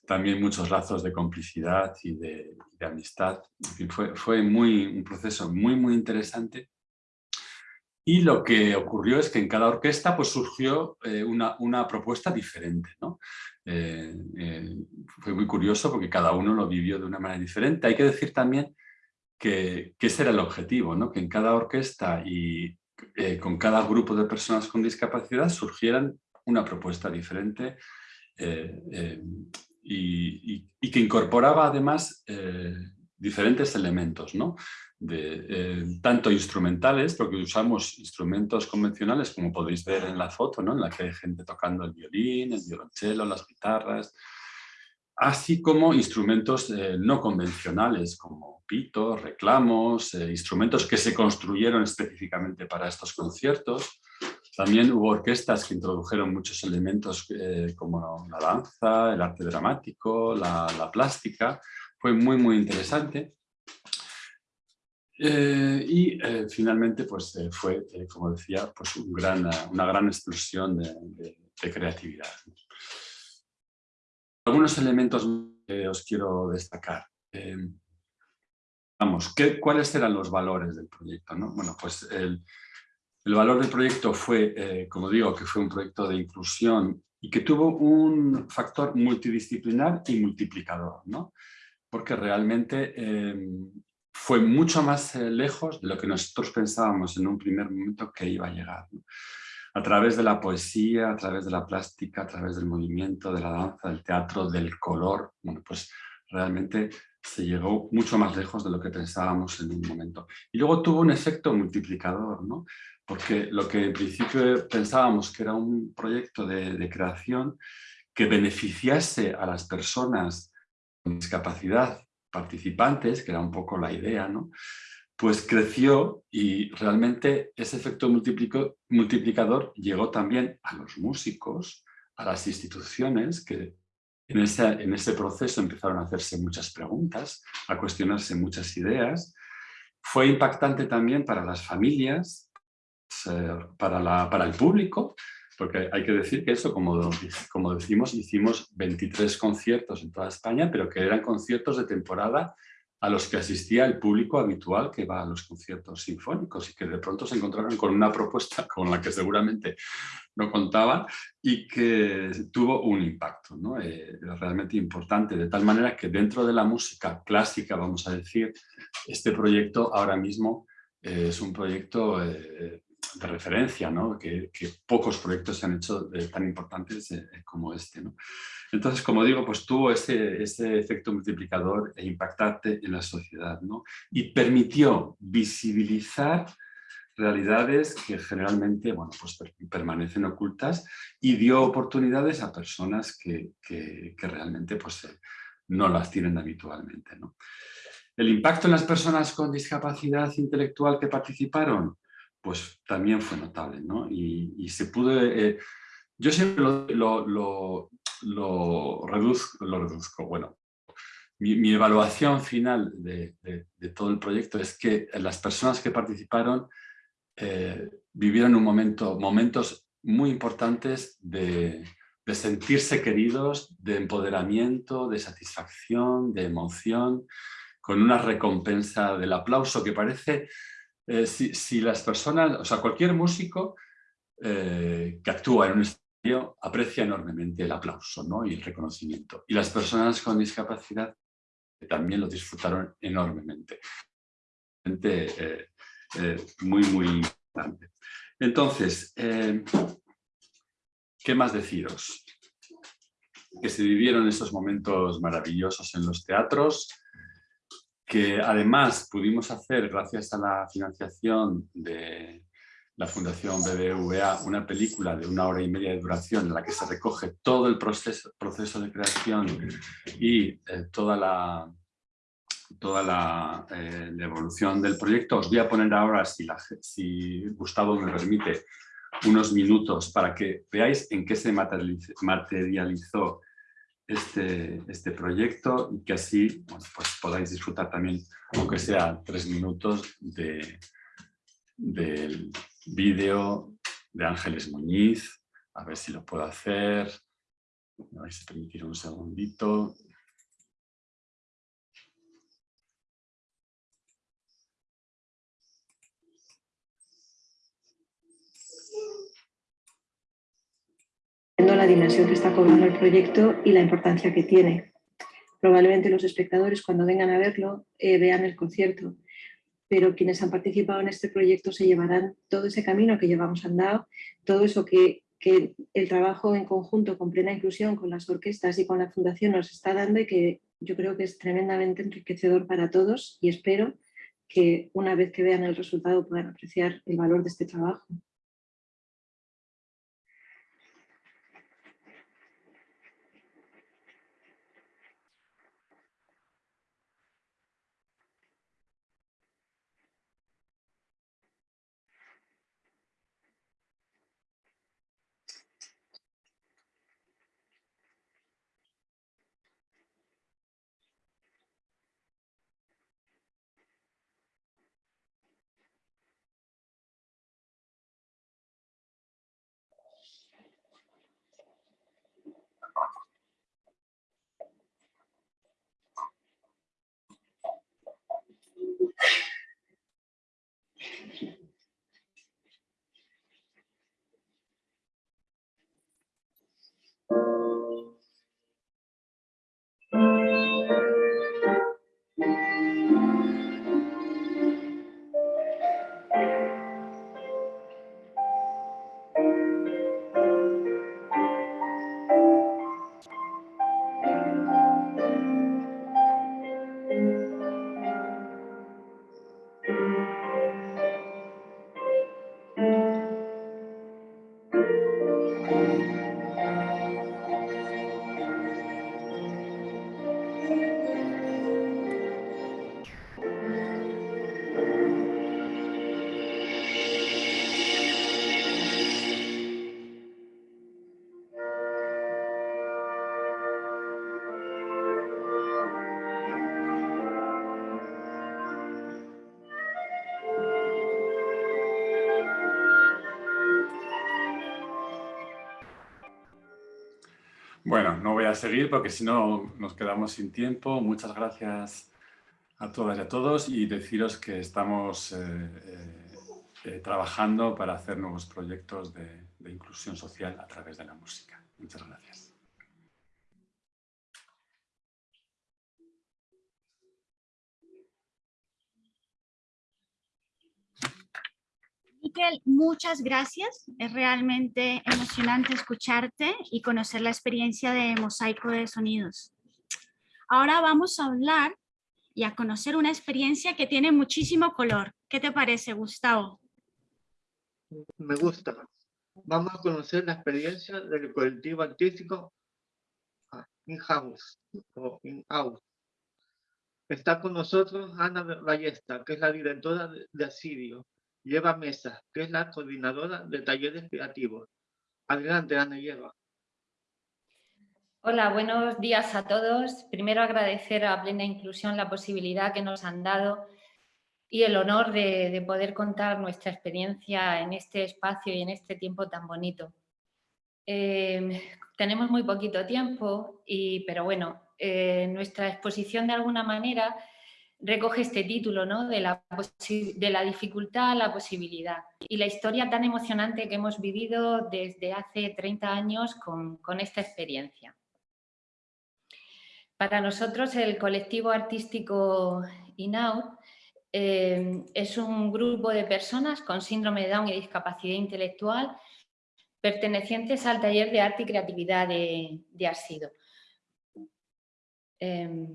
También muchos lazos de complicidad y de, amistad. fue, fue muy, un proceso muy, muy interesante. Y lo que ocurrió es que en cada orquesta pues, surgió una, una, propuesta diferente. ¿no? fue muy curioso porque cada uno lo vivió de una manera diferente. Hay que decir también que, que ese era el objetivo, ¿no? que en cada orquesta y eh, con cada grupo de personas con discapacidad surgieran una propuesta diferente eh, eh, y, que incorporaba además diferentes elementos, ¿no? de, tanto instrumentales, porque usamos instrumentos convencionales, como podéis ver en la foto, ¿no? en la que hay gente tocando el violín, el violonchelo, las guitarras, así como instrumentos no convencionales, como reclamos, eh, instrumentos que se construyeron específicamente para estos conciertos. También hubo orquestas que introdujeron muchos elementos eh, como la danza, el arte dramático, la, plástica. Fue muy, muy interesante. Eh, y finalmente pues, fue, como decía, pues un gran, una gran explosión de, creatividad. Algunos elementos que os quiero destacar. Vamos, ¿qué, ¿cuáles eran los valores del proyecto? Bueno, pues el, valor del proyecto fue, eh, como digo, que fue un proyecto de inclusión y que tuvo un factor multidisciplinar y multiplicador, ¿no? Porque realmente em, fue mucho más eh, lejos de lo que nosotros pensábamos en un primer momento que iba a llegar. A través de la poesía, a través de la plástica, a través del movimiento, de la danza, del teatro, del color, bueno, pues realmente se llegó mucho más lejos de lo que pensábamos en un momento. Y luego tuvo un efecto multiplicador, ¿no? porque lo que en principio pensábamos que era un proyecto de, creación que beneficiase a las personas discapacidad participantes, que era un poco la idea, ¿no? pues creció y realmente ese efecto multiplicador llegó también a los músicos, a las instituciones que en ese, proceso empezaron a hacerse muchas preguntas, a cuestionarse muchas ideas. Fue impactante también para las familias, eh, para, para el público, porque hay que decir que eso, como, como decimos, hicimos 23 conciertos en toda España, pero que eran conciertos de temporada a los que asistía el público habitual que va a los conciertos sinfónicos y que de pronto se encontraron con una propuesta con la que seguramente no contaban y que tuvo un impacto ¿no? Eh, realmente importante, de tal manera que dentro de la música clásica, vamos a decir, este proyecto ahora mismo eh, es un proyecto eh, de referencia, ¿no? que, pocos proyectos se han hecho tan importantes como este. ¿no? Entonces, como digo, pues tuvo ese, ese, efecto multiplicador e impactante en la sociedad ¿no? y permitió visibilizar realidades que generalmente bueno, pues permanecen ocultas y dio oportunidades a personas que, que, realmente pues, eh, no las tienen habitualmente. El impacto en las personas con discapacidad intelectual que participaron, pues también fue notable. ¿no? Y, se pudo... Eh, yo siempre lo, lo reduzco, lo reduzco. bueno, mi, evaluación final de, todo el proyecto es que las personas que participaron eh, vivieron un momento, momentos muy importantes de, sentirse queridos, de empoderamiento, de satisfacción, de emoción, con una recompensa del aplauso que parece, eh, si, las personas, o sea, cualquier músico eh, que actúa en un aprecia enormemente el aplauso ¿no? y el reconocimiento. Y las personas con discapacidad también lo disfrutaron enormemente. Eh, muy, muy importante. Entonces, ¿qué más deciros? Que se vivieron estos momentos maravillosos en los teatros, que además pudimos hacer, gracias a la financiación de, la Fundación BBVA una película de una hora y media de duración en la que se recoge todo el proceso, proceso de creación y eh, toda la, toda eh, la, evolución del proyecto. Os voy a poner ahora, si Gustavo me permite, unos minutos para que veáis en qué se materializó este, este proyecto y que así pues podáis disfrutar también, aunque sea tres minutos, de, del vídeo de Ángeles Muñiz. A ver si lo puedo hacer. Me vais a permitir un segundito. La dimensión que está cobrando el proyecto y la importancia que tiene. Probablemente los espectadores cuando vengan a verlo eh, vean el concierto, pero quienes han participado en este proyecto se llevarán todo ese camino que llevamos andado, todo eso que, que el trabajo en conjunto con plena inclusión con las orquestas y con la fundación nos está dando y que yo creo que es tremendamente enriquecedor para todos y espero que una vez que vean el resultado puedan apreciar el valor de este trabajo. Seguir porque si no nos quedamos sin tiempo. Muchas gracias a todas y a todos y deciros que estamos eh, eh, eh, trabajando para hacer nuevos proyectos de, de inclusión social a través de la música. Muchas gracias. Miquel, muchas gracias. Es realmente emocionante escucharte y conocer la experiencia de Mosaico de Sonidos. Ahora vamos a hablar y a conocer una experiencia que tiene muchísimo color. ¿Qué te parece, Gustavo? Me gusta. Vamos a conocer la experiencia del colectivo artístico In-House o In-House. Está con nosotros Ana Ballesta, que es la directora de Asidio, Lleva Mesa, que es la coordinadora de talleres creativos. Adelante, Ana Lleva. Hola, buenos días a todos. Primero agradecer a Plena Inclusión la posibilidad que nos han dado y el honor de, poder contar nuestra experiencia en este espacio y en este tiempo tan bonito. Em, tenemos muy poquito tiempo, y, pero bueno, eh, nuestra exposición de alguna manera recoge este título ¿no? de, la de la dificultad a la posibilidad y la historia tan emocionante que hemos vivido desde hace 30 años con, con esta experiencia. Para nosotros el colectivo artístico INAUT eh, es un grupo de personas con síndrome de Down y discapacidad intelectual pertenecientes al taller de arte y creatividad de, de Arsido. Eh,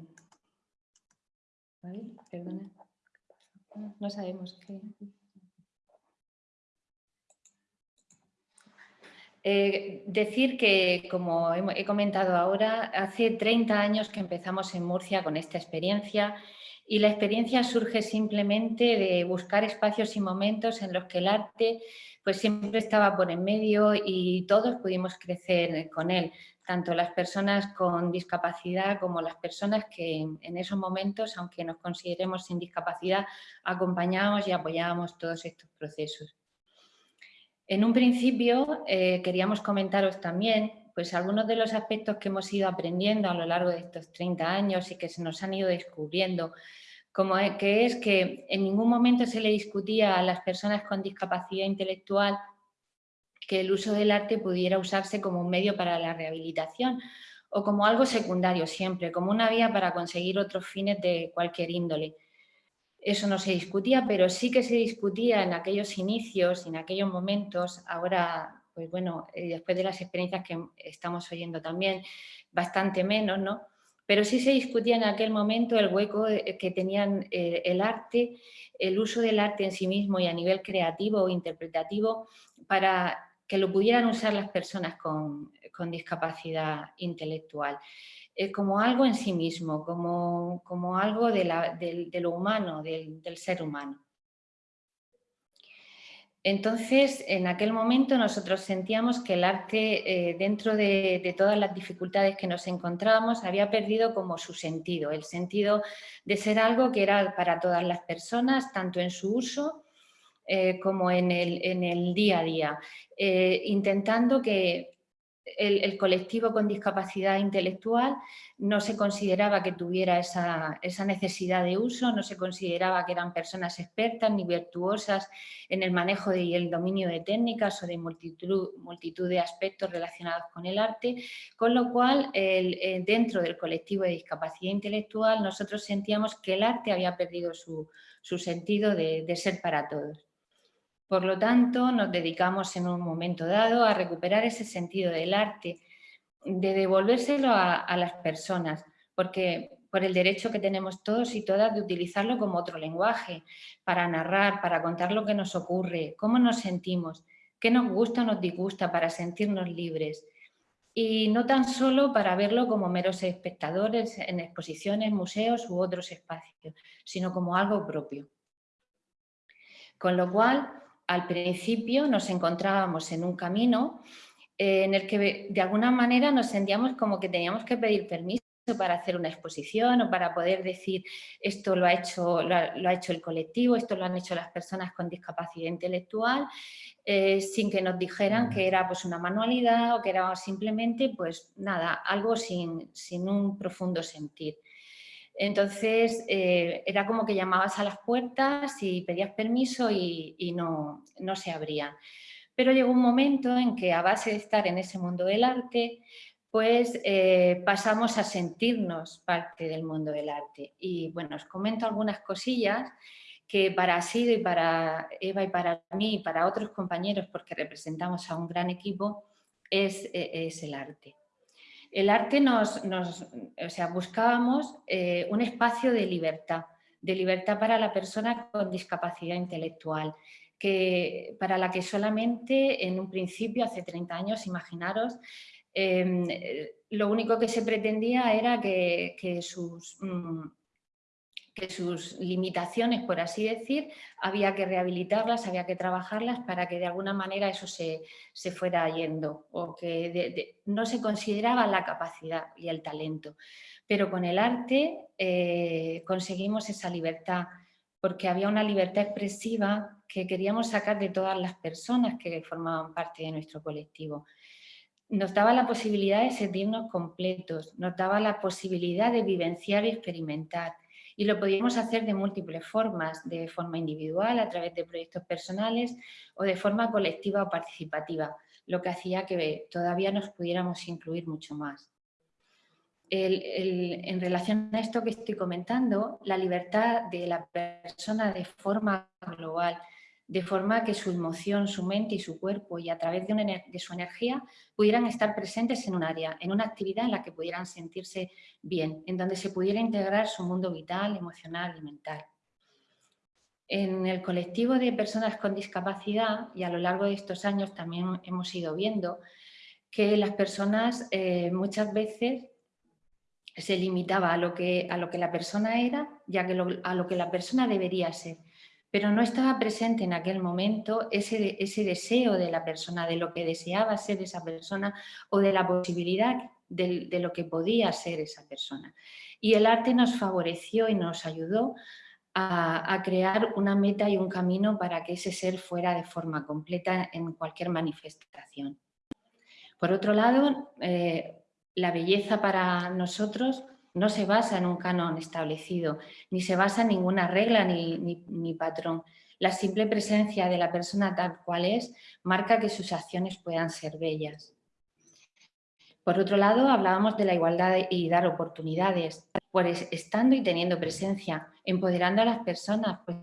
no sabemos qué. Eh, decir que, como he comentado ahora, hace 30 años que empezamos en Murcia con esta experiencia y la experiencia surge simplemente de buscar espacios y momentos en los que el arte pues siempre estaba por en medio y todos pudimos crecer con él, tanto las personas con discapacidad como las personas que en esos momentos, aunque nos consideremos sin discapacidad, acompañábamos y apoyábamos todos estos procesos. En un principio eh, queríamos comentaros también pues algunos de los aspectos que hemos ido aprendiendo a lo largo de estos 30 años y que se nos han ido descubriendo, como que es que en ningún momento se le discutía a las personas con discapacidad intelectual que el uso del arte pudiera usarse como un medio para la rehabilitación o como algo secundario siempre, como una vía para conseguir otros fines de cualquier índole. Eso no se discutía, pero sí que se discutía en aquellos inicios, en aquellos momentos, ahora pues bueno, eh, después de las experiencias que estamos oyendo también, bastante menos, ¿no? Pero sí se discutía en aquel momento el hueco eh, que tenían eh, el arte, el uso del arte en sí mismo y a nivel creativo o interpretativo para que lo pudieran usar las personas con, discapacidad intelectual. como algo en sí mismo, como, algo de, lo humano, del ser humano. Entonces, en aquel momento nosotros sentíamos que el arte, eh, dentro de, todas las dificultades que nos encontrábamos, había perdido como su sentido, el sentido de ser algo que era para todas las personas, tanto en su uso eh, como en el, día a día, eh, intentando que el, colectivo con discapacidad intelectual no se consideraba que tuviera esa, necesidad de uso, no se consideraba que eran personas expertas ni virtuosas en el manejo y el dominio de técnicas o de multitud, de aspectos relacionados con el arte, con lo cual eh, dentro del colectivo de discapacidad intelectual nosotros sentíamos que el arte había perdido su, sentido de ser para todos. Por lo tanto, nos dedicamos en un momento dado a recuperar ese sentido del arte, de devolvérselo a, las personas, porque por el derecho que tenemos todos y todas de utilizarlo como otro lenguaje, para narrar, para contar lo que nos ocurre, cómo nos sentimos, qué nos gusta o nos disgusta para sentirnos libres. Y no tan solo para verlo como meros espectadores en exposiciones, museos u otros espacios, sino como algo propio. Con lo cual, al principio nos encontrábamos en un camino eh, en el que de alguna manera nos sentíamos como que teníamos que pedir permiso para hacer una exposición o para poder decir esto lo ha hecho, lo ha, hecho el colectivo, esto lo han hecho las personas con discapacidad intelectual, eh, sin que nos dijeran que era pues una manualidad o que era simplemente pues nada, algo sin, sin un profundo sentir. Entonces, eh, era como que llamabas a las puertas y pedías permiso y, no, se abrían. Pero llegó un momento en que a base de estar en ese mundo del arte, pues eh, pasamos a sentirnos parte del mundo del arte. Y bueno, os comento algunas cosillas que para Sido y para Eva y para mí y para otros compañeros, porque representamos a un gran equipo, es eh, el arte el arte nos, o sea, buscábamos eh, un espacio de libertad, de libertad para la persona con discapacidad intelectual, que, para la que solamente en un principio, hace 30 años, imaginaros, em, lo único que se pretendía era que, sus mm, sus limitaciones, por así decir, había que rehabilitarlas, había que trabajarlas para que de alguna manera eso se, fuera yendo o que no se consideraba la capacidad y el talento. Pero con el arte eh, conseguimos esa libertad porque había una libertad expresiva que queríamos sacar de todas las personas que formaban parte de nuestro colectivo. Nos daba la posibilidad de sentirnos completos, nos daba la posibilidad de vivenciar y experimentar, y lo podíamos hacer de múltiples formas, de forma individual, a través de proyectos personales o de forma colectiva o participativa, lo que hacía que todavía nos pudiéramos incluir mucho más. en relación a esto que estoy comentando, la libertad de la persona de forma global, de forma que su emoción, su mente y su cuerpo y a través de, su energía pudieran estar presentes en un área, en una actividad en la que pudieran sentirse bien, en donde se pudiera integrar su mundo vital, emocional y mental. En el colectivo de personas con discapacidad y a lo largo de estos años también hemos ido viendo que las personas eh, muchas veces se limitaba a lo que, a lo que la persona era ya que a lo que la persona debería ser. Pero no estaba presente en aquel momento ese, ese deseo de la persona, de lo que deseaba ser esa persona o de la posibilidad de, lo que podía ser esa persona. Y el arte nos favoreció y nos ayudó a, crear una meta y un camino para que ese ser fuera de forma completa en cualquier manifestación. Por otro lado, eh, la belleza para nosotros no se basa en un canon establecido, ni se basa en ninguna regla ni, patrón. La simple presencia de la persona tal cual es marca que sus acciones puedan ser bellas. Por otro lado, hablábamos de la igualdad y dar oportunidades. Pues estando y teniendo presencia, empoderando a las personas, pues,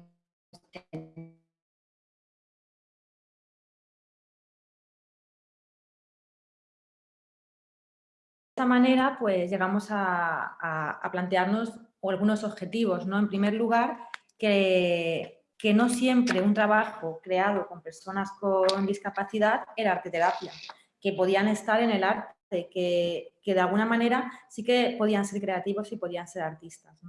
esta manera pues llegamos a, plantearnos algunos objetivos. ¿no? En primer lugar, que, que, no siempre un trabajo creado con personas con discapacidad era arte terapia, que podían estar en el arte que, de alguna manera sí que podían ser creativos y podían ser artistas.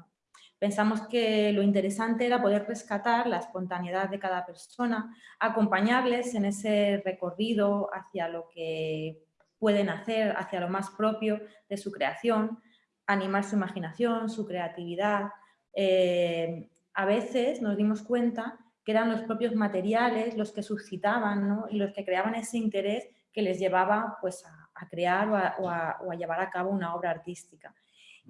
Pensamos que lo interesante era poder rescatar la espontaneidad de cada persona, acompañarles en ese recorrido hacia lo que pueden hacer, hacia lo más propio de su creación, animar su imaginación, su creatividad. Eh, a veces nos dimos cuenta que eran los propios materiales los que suscitaban y los que creaban ese interés que les llevaba pues, a crear o a, llevar a cabo una obra artística.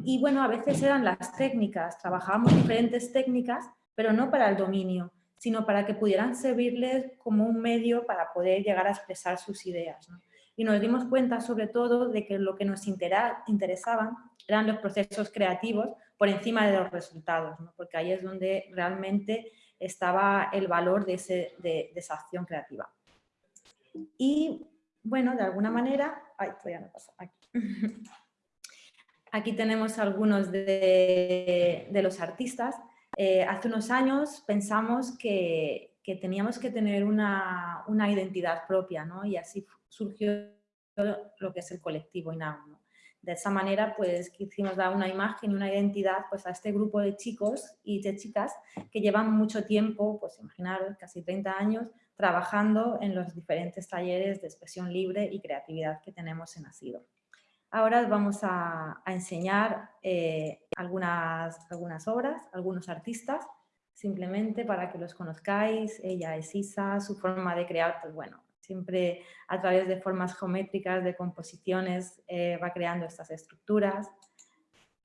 Y bueno, a veces eran las técnicas, trabajábamos diferentes técnicas, pero no para el dominio, sino para que pudieran servirles como un medio para poder llegar a expresar sus ideas. Y nos dimos cuenta sobre todo de que lo que nos interesaban eran los procesos creativos por encima de los resultados, porque ahí es donde realmente estaba el valor de, esa acción creativa. Y bueno, de alguna manera, ay, todavía no pasa, aquí. Tenemos algunos de, los artistas. Eh, hace unos años pensamos que, teníamos que tener una, identidad propia, ¿no? Y así surgió lo que es el colectivo INAU. De esa manera, pues quisimos dar una imagen y una identidad pues, a este grupo de chicos y de chicas que llevan mucho tiempo, pues imaginaros, casi 30 años, trabajando en los diferentes talleres de expresión libre y creatividad que tenemos en ASIDO. Ahora vamos a, enseñar eh, algunas, algunas obras, algunos artistas, simplemente para que los conozcáis. Ella es Isa, su forma de crear, pues bueno, siempre a través de formas geométricas, de composiciones, eh, va creando estas estructuras.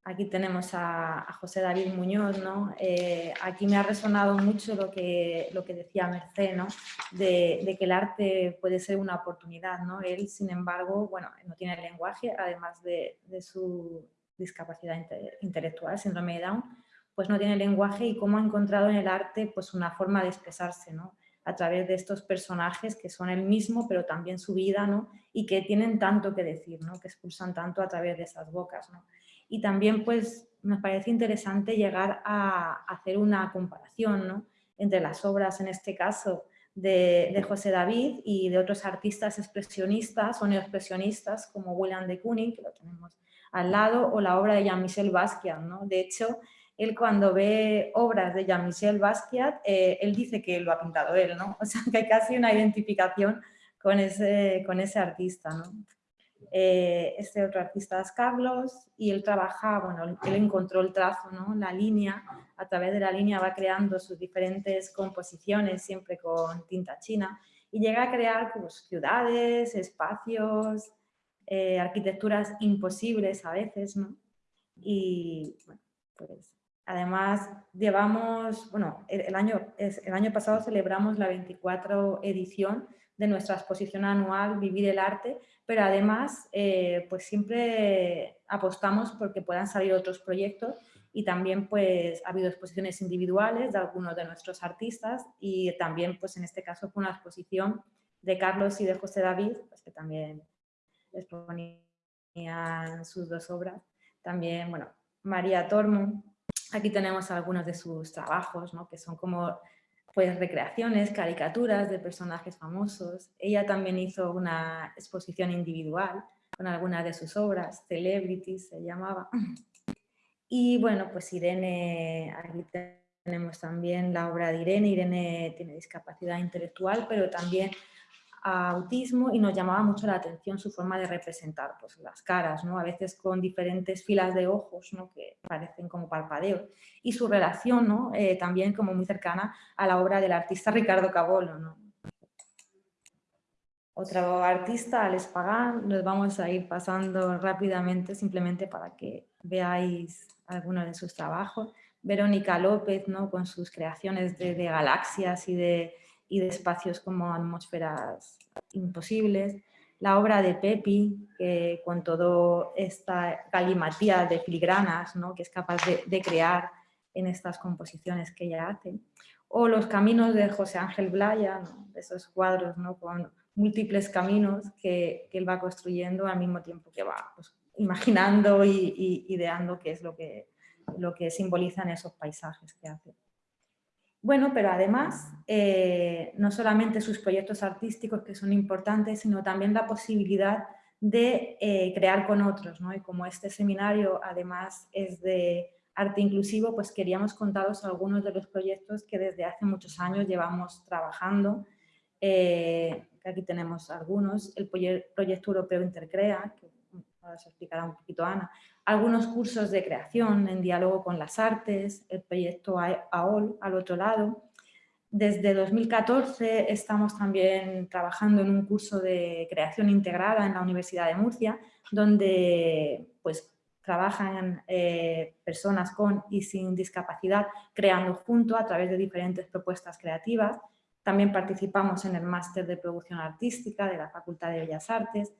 Aquí tenemos a, José David Muñoz, ¿no? Eh, aquí me ha resonado mucho lo que, lo que decía Merced, ¿no? De, que el arte puede ser una oportunidad, ¿no? Él, sin embargo, bueno, no tiene lenguaje, además de, su discapacidad intelectual, síndrome de Down, pues no tiene lenguaje y cómo ha encontrado en el arte pues una forma de expresarse, ¿no? A través de estos personajes que son el mismo, pero también su vida, ¿no? Y que tienen tanto que decir, ¿no? Que expulsan tanto a través de esas bocas, ¿no? y también pues nos parece interesante llegar a hacer una comparación entre las obras, en este caso, de, José David y de otros artistas expresionistas o neoexpresionistas como William de Kooning, que lo tenemos al lado, o la obra de Jean-Michel Basquiat. ¿no? De hecho, él cuando ve obras de Jean-Michel Basquiat, eh, él dice que lo ha pintado él, ¿no? O sea, que hay casi una identificación con ese, con ese artista, ¿no? Eh, este otro artista es Carlos y él trabaja, bueno, él encontró el trazo, ¿no? la línea, a través de la línea va creando sus diferentes composiciones, siempre con tinta china, y llega a crear pues, ciudades, espacios, eh, arquitecturas imposibles a veces, ¿no? Y bueno, pues además llevamos, bueno, el, año, el año pasado celebramos la 24 edición de nuestra exposición anual Vivir el Arte, pero además eh, pues siempre apostamos porque puedan salir otros proyectos y también pues ha habido exposiciones individuales de algunos de nuestros artistas y también pues en este caso fue una exposición de Carlos y de José David, pues, que también exponían sus dos obras. También, bueno, María Tormo, aquí tenemos algunos de sus trabajos, ¿no? que son como pues recreaciones, caricaturas de personajes famosos. Ella también hizo una exposición individual con algunas de sus obras, Celebrities se llamaba. Y bueno, pues Irene, aquí tenemos también la obra de Irene. Irene tiene discapacidad intelectual, pero también autismo y nos llamaba mucho la atención su forma de representar pues, las caras, ¿no? a veces con diferentes filas de ojos ¿no? que parecen como parpadeos y su relación ¿no? Eh, también como muy cercana a la obra del artista Ricardo Cabolo. ¿no? Otro artista, Alex Pagán, nos vamos a ir pasando rápidamente simplemente para que veáis algunos de sus trabajos. Verónica López ¿no? con sus creaciones de galaxias y de y de espacios como atmósferas imposibles. La obra de Pepi, que con toda esta galimatía de filigranas ¿no? que es capaz de, crear en estas composiciones que ella hace. O los caminos de José Ángel Blaya, esos cuadros ¿no? con múltiples caminos que, él va construyendo al mismo tiempo que va pues, imaginando y, ideando qué es lo que, lo que simbolizan esos paisajes que hace. Bueno, pero además, eh, no solamente sus proyectos artísticos que son importantes, sino también la posibilidad de eh, crear con otros. ¿no? Y como este seminario además es de arte inclusivo, pues queríamos contaros algunos de los proyectos que desde hace muchos años llevamos trabajando. Eh, aquí tenemos algunos, el proyecto europeo Intercrea, ahora se explicará un poquito Ana, algunos cursos de creación en diálogo con las artes, el proyecto AOL al otro lado. Desde 2014 estamos también trabajando en un curso de creación integrada en la Universidad de Murcia, donde pues, trabajan eh, personas con y sin discapacidad creando junto a través de diferentes propuestas creativas. También participamos en el máster de producción artística de la Facultad de Bellas Artes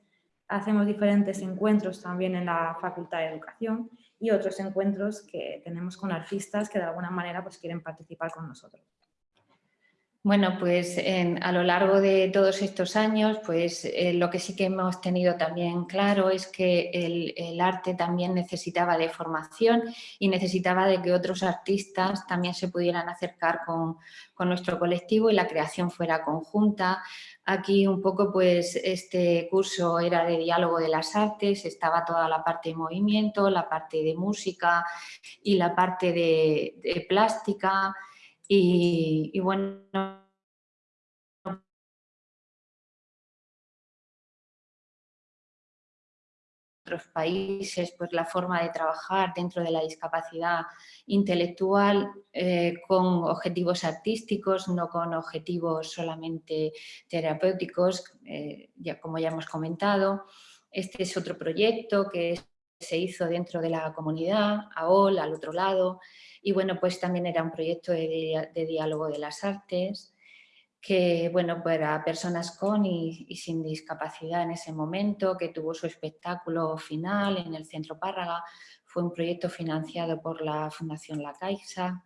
hacemos diferentes encuentros también en la Facultad de Educación y otros encuentros que tenemos con artistas que de alguna manera pues, quieren participar con nosotros. Bueno, pues a lo largo de todos estos años, pues eh, lo que sí que hemos tenido también claro es que el, arte también necesitaba de formación y necesitaba de que otros artistas también se pudieran acercar con, con nuestro colectivo y la creación fuera conjunta. Aquí un poco pues este curso era de diálogo de las artes, estaba toda la parte de movimiento, la parte de música y la parte de, de plástica, y, bueno, otros países, pues la forma de trabajar dentro de la discapacidad intelectual eh, con objetivos artísticos, no con objetivos solamente terapéuticos, eh, ya, como ya hemos comentado. Este es otro proyecto que se hizo dentro de la comunidad, AOL, al otro lado, y bueno, pues también era un proyecto de, diálogo de las artes, que bueno, para personas con y, sin discapacidad en ese momento, que tuvo su espectáculo final en el Centro Párraga, fue un proyecto financiado por la Fundación La Caixa.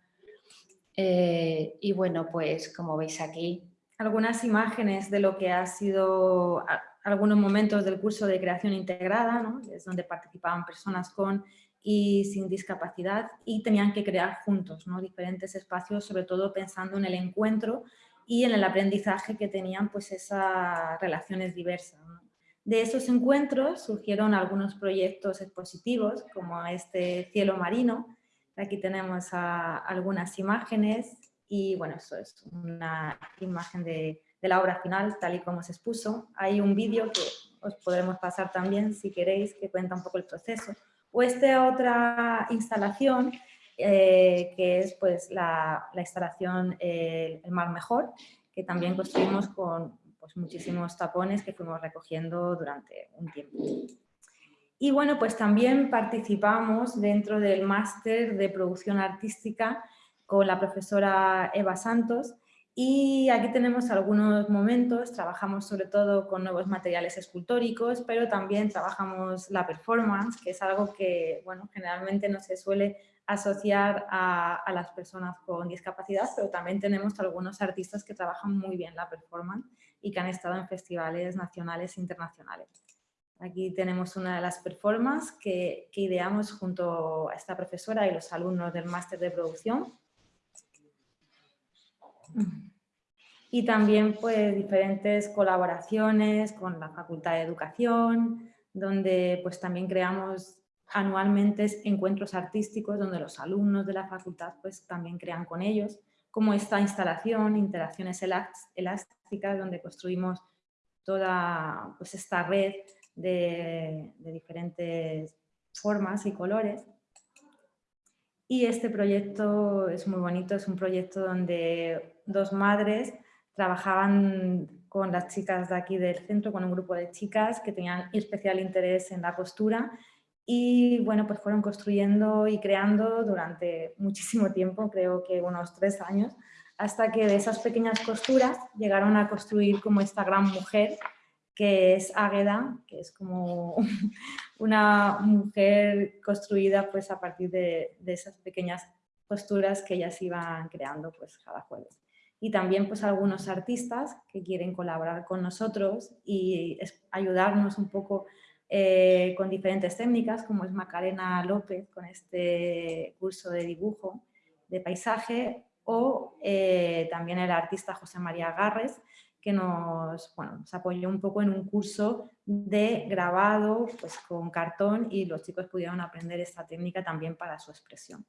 Eh, y bueno, pues como veis aquí... Algunas imágenes de lo que ha sido algunos momentos del curso de creación integrada, ¿no? es donde participaban personas con y sin discapacidad y tenían que crear juntos ¿no? diferentes espacios, sobre todo pensando en el encuentro y en el aprendizaje que tenían pues esas relaciones diversas. De esos encuentros surgieron algunos proyectos expositivos como este cielo marino, aquí tenemos algunas imágenes y bueno, eso es una imagen de, de la obra final tal y como se expuso. Hay un vídeo que os podremos pasar también si queréis que cuenta un poco el proceso o esta otra instalación, eh, que es pues, la, instalación El Mar Mejor, que también construimos con pues, muchísimos tapones que fuimos recogiendo durante un tiempo. Y bueno, pues también participamos dentro del máster de producción artística con la profesora Eva Santos, y aquí tenemos algunos momentos, trabajamos sobre todo con nuevos materiales escultóricos, pero también trabajamos la performance, que es algo que bueno, generalmente no se suele asociar a, las personas con discapacidad, pero también tenemos algunos artistas que trabajan muy bien la performance y que han estado en festivales nacionales e internacionales. Aquí tenemos una de las performances que, que ideamos junto a esta profesora y los alumnos del máster de producción y también pues diferentes colaboraciones con la Facultad de Educación, donde pues también creamos anualmente encuentros artísticos donde los alumnos de la facultad pues, también crean con ellos, como esta instalación, interacciones elásticas, donde construimos toda pues, esta red de, de diferentes formas y colores. Y este proyecto es muy bonito, es un proyecto donde dos madres trabajaban con las chicas de aquí del centro, con un grupo de chicas que tenían especial interés en la costura y bueno, pues fueron construyendo y creando durante muchísimo tiempo, creo que unos tres años, hasta que de esas pequeñas costuras llegaron a construir como esta gran mujer que es Águeda, que es como una mujer construida pues a partir de, de esas pequeñas costuras que ellas iban creando pues cada jueves. Y también pues algunos artistas que quieren colaborar con nosotros y ayudarnos un poco eh, con diferentes técnicas, como es Macarena López con este curso de dibujo de paisaje, o eh, también el artista José María Garres, que nos, bueno, nos apoyó un poco en un curso de grabado pues, con cartón y los chicos pudieron aprender esta técnica también para su expresión.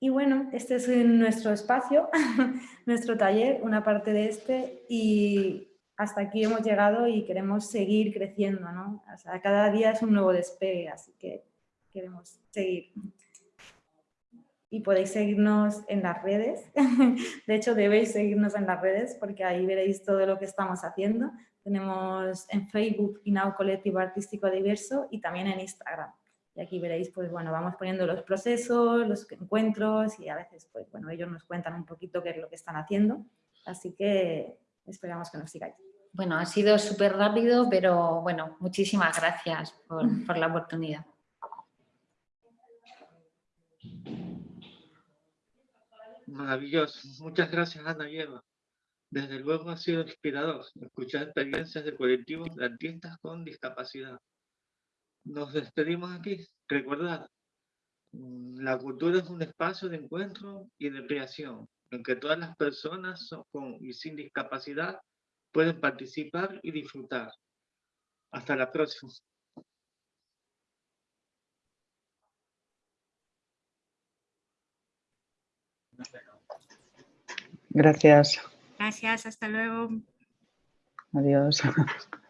Y bueno, este es nuestro espacio, nuestro taller, una parte de este, y hasta aquí hemos llegado y queremos seguir creciendo, ¿no? O sea, cada día es un nuevo despegue, así que queremos seguir. Y podéis seguirnos en las redes, de hecho debéis seguirnos en las redes porque ahí veréis todo lo que estamos haciendo. Tenemos en Facebook Inau Colectivo Artístico Diverso y también en Instagram. Y aquí veréis, pues bueno, vamos poniendo los procesos, los encuentros y a veces, pues bueno, ellos nos cuentan un poquito qué es lo que están haciendo. Así que Esperamos que nos sigáis. Bueno, ha sido súper rápido, pero bueno, muchísimas gracias por, por la oportunidad. Maravilloso. Muchas gracias, Ana y Eva. Desde luego ha sido inspirador escuchar experiencias de colectivos de artistas con discapacidad. Nos despedimos aquí. Recordad, mm, la cultura es un espacio de encuentro y de creación en que todas las personas con y sin discapacidad pueden participar y disfrutar. Hasta la próxima. Gracias. Gracias, hasta luego. Adiós.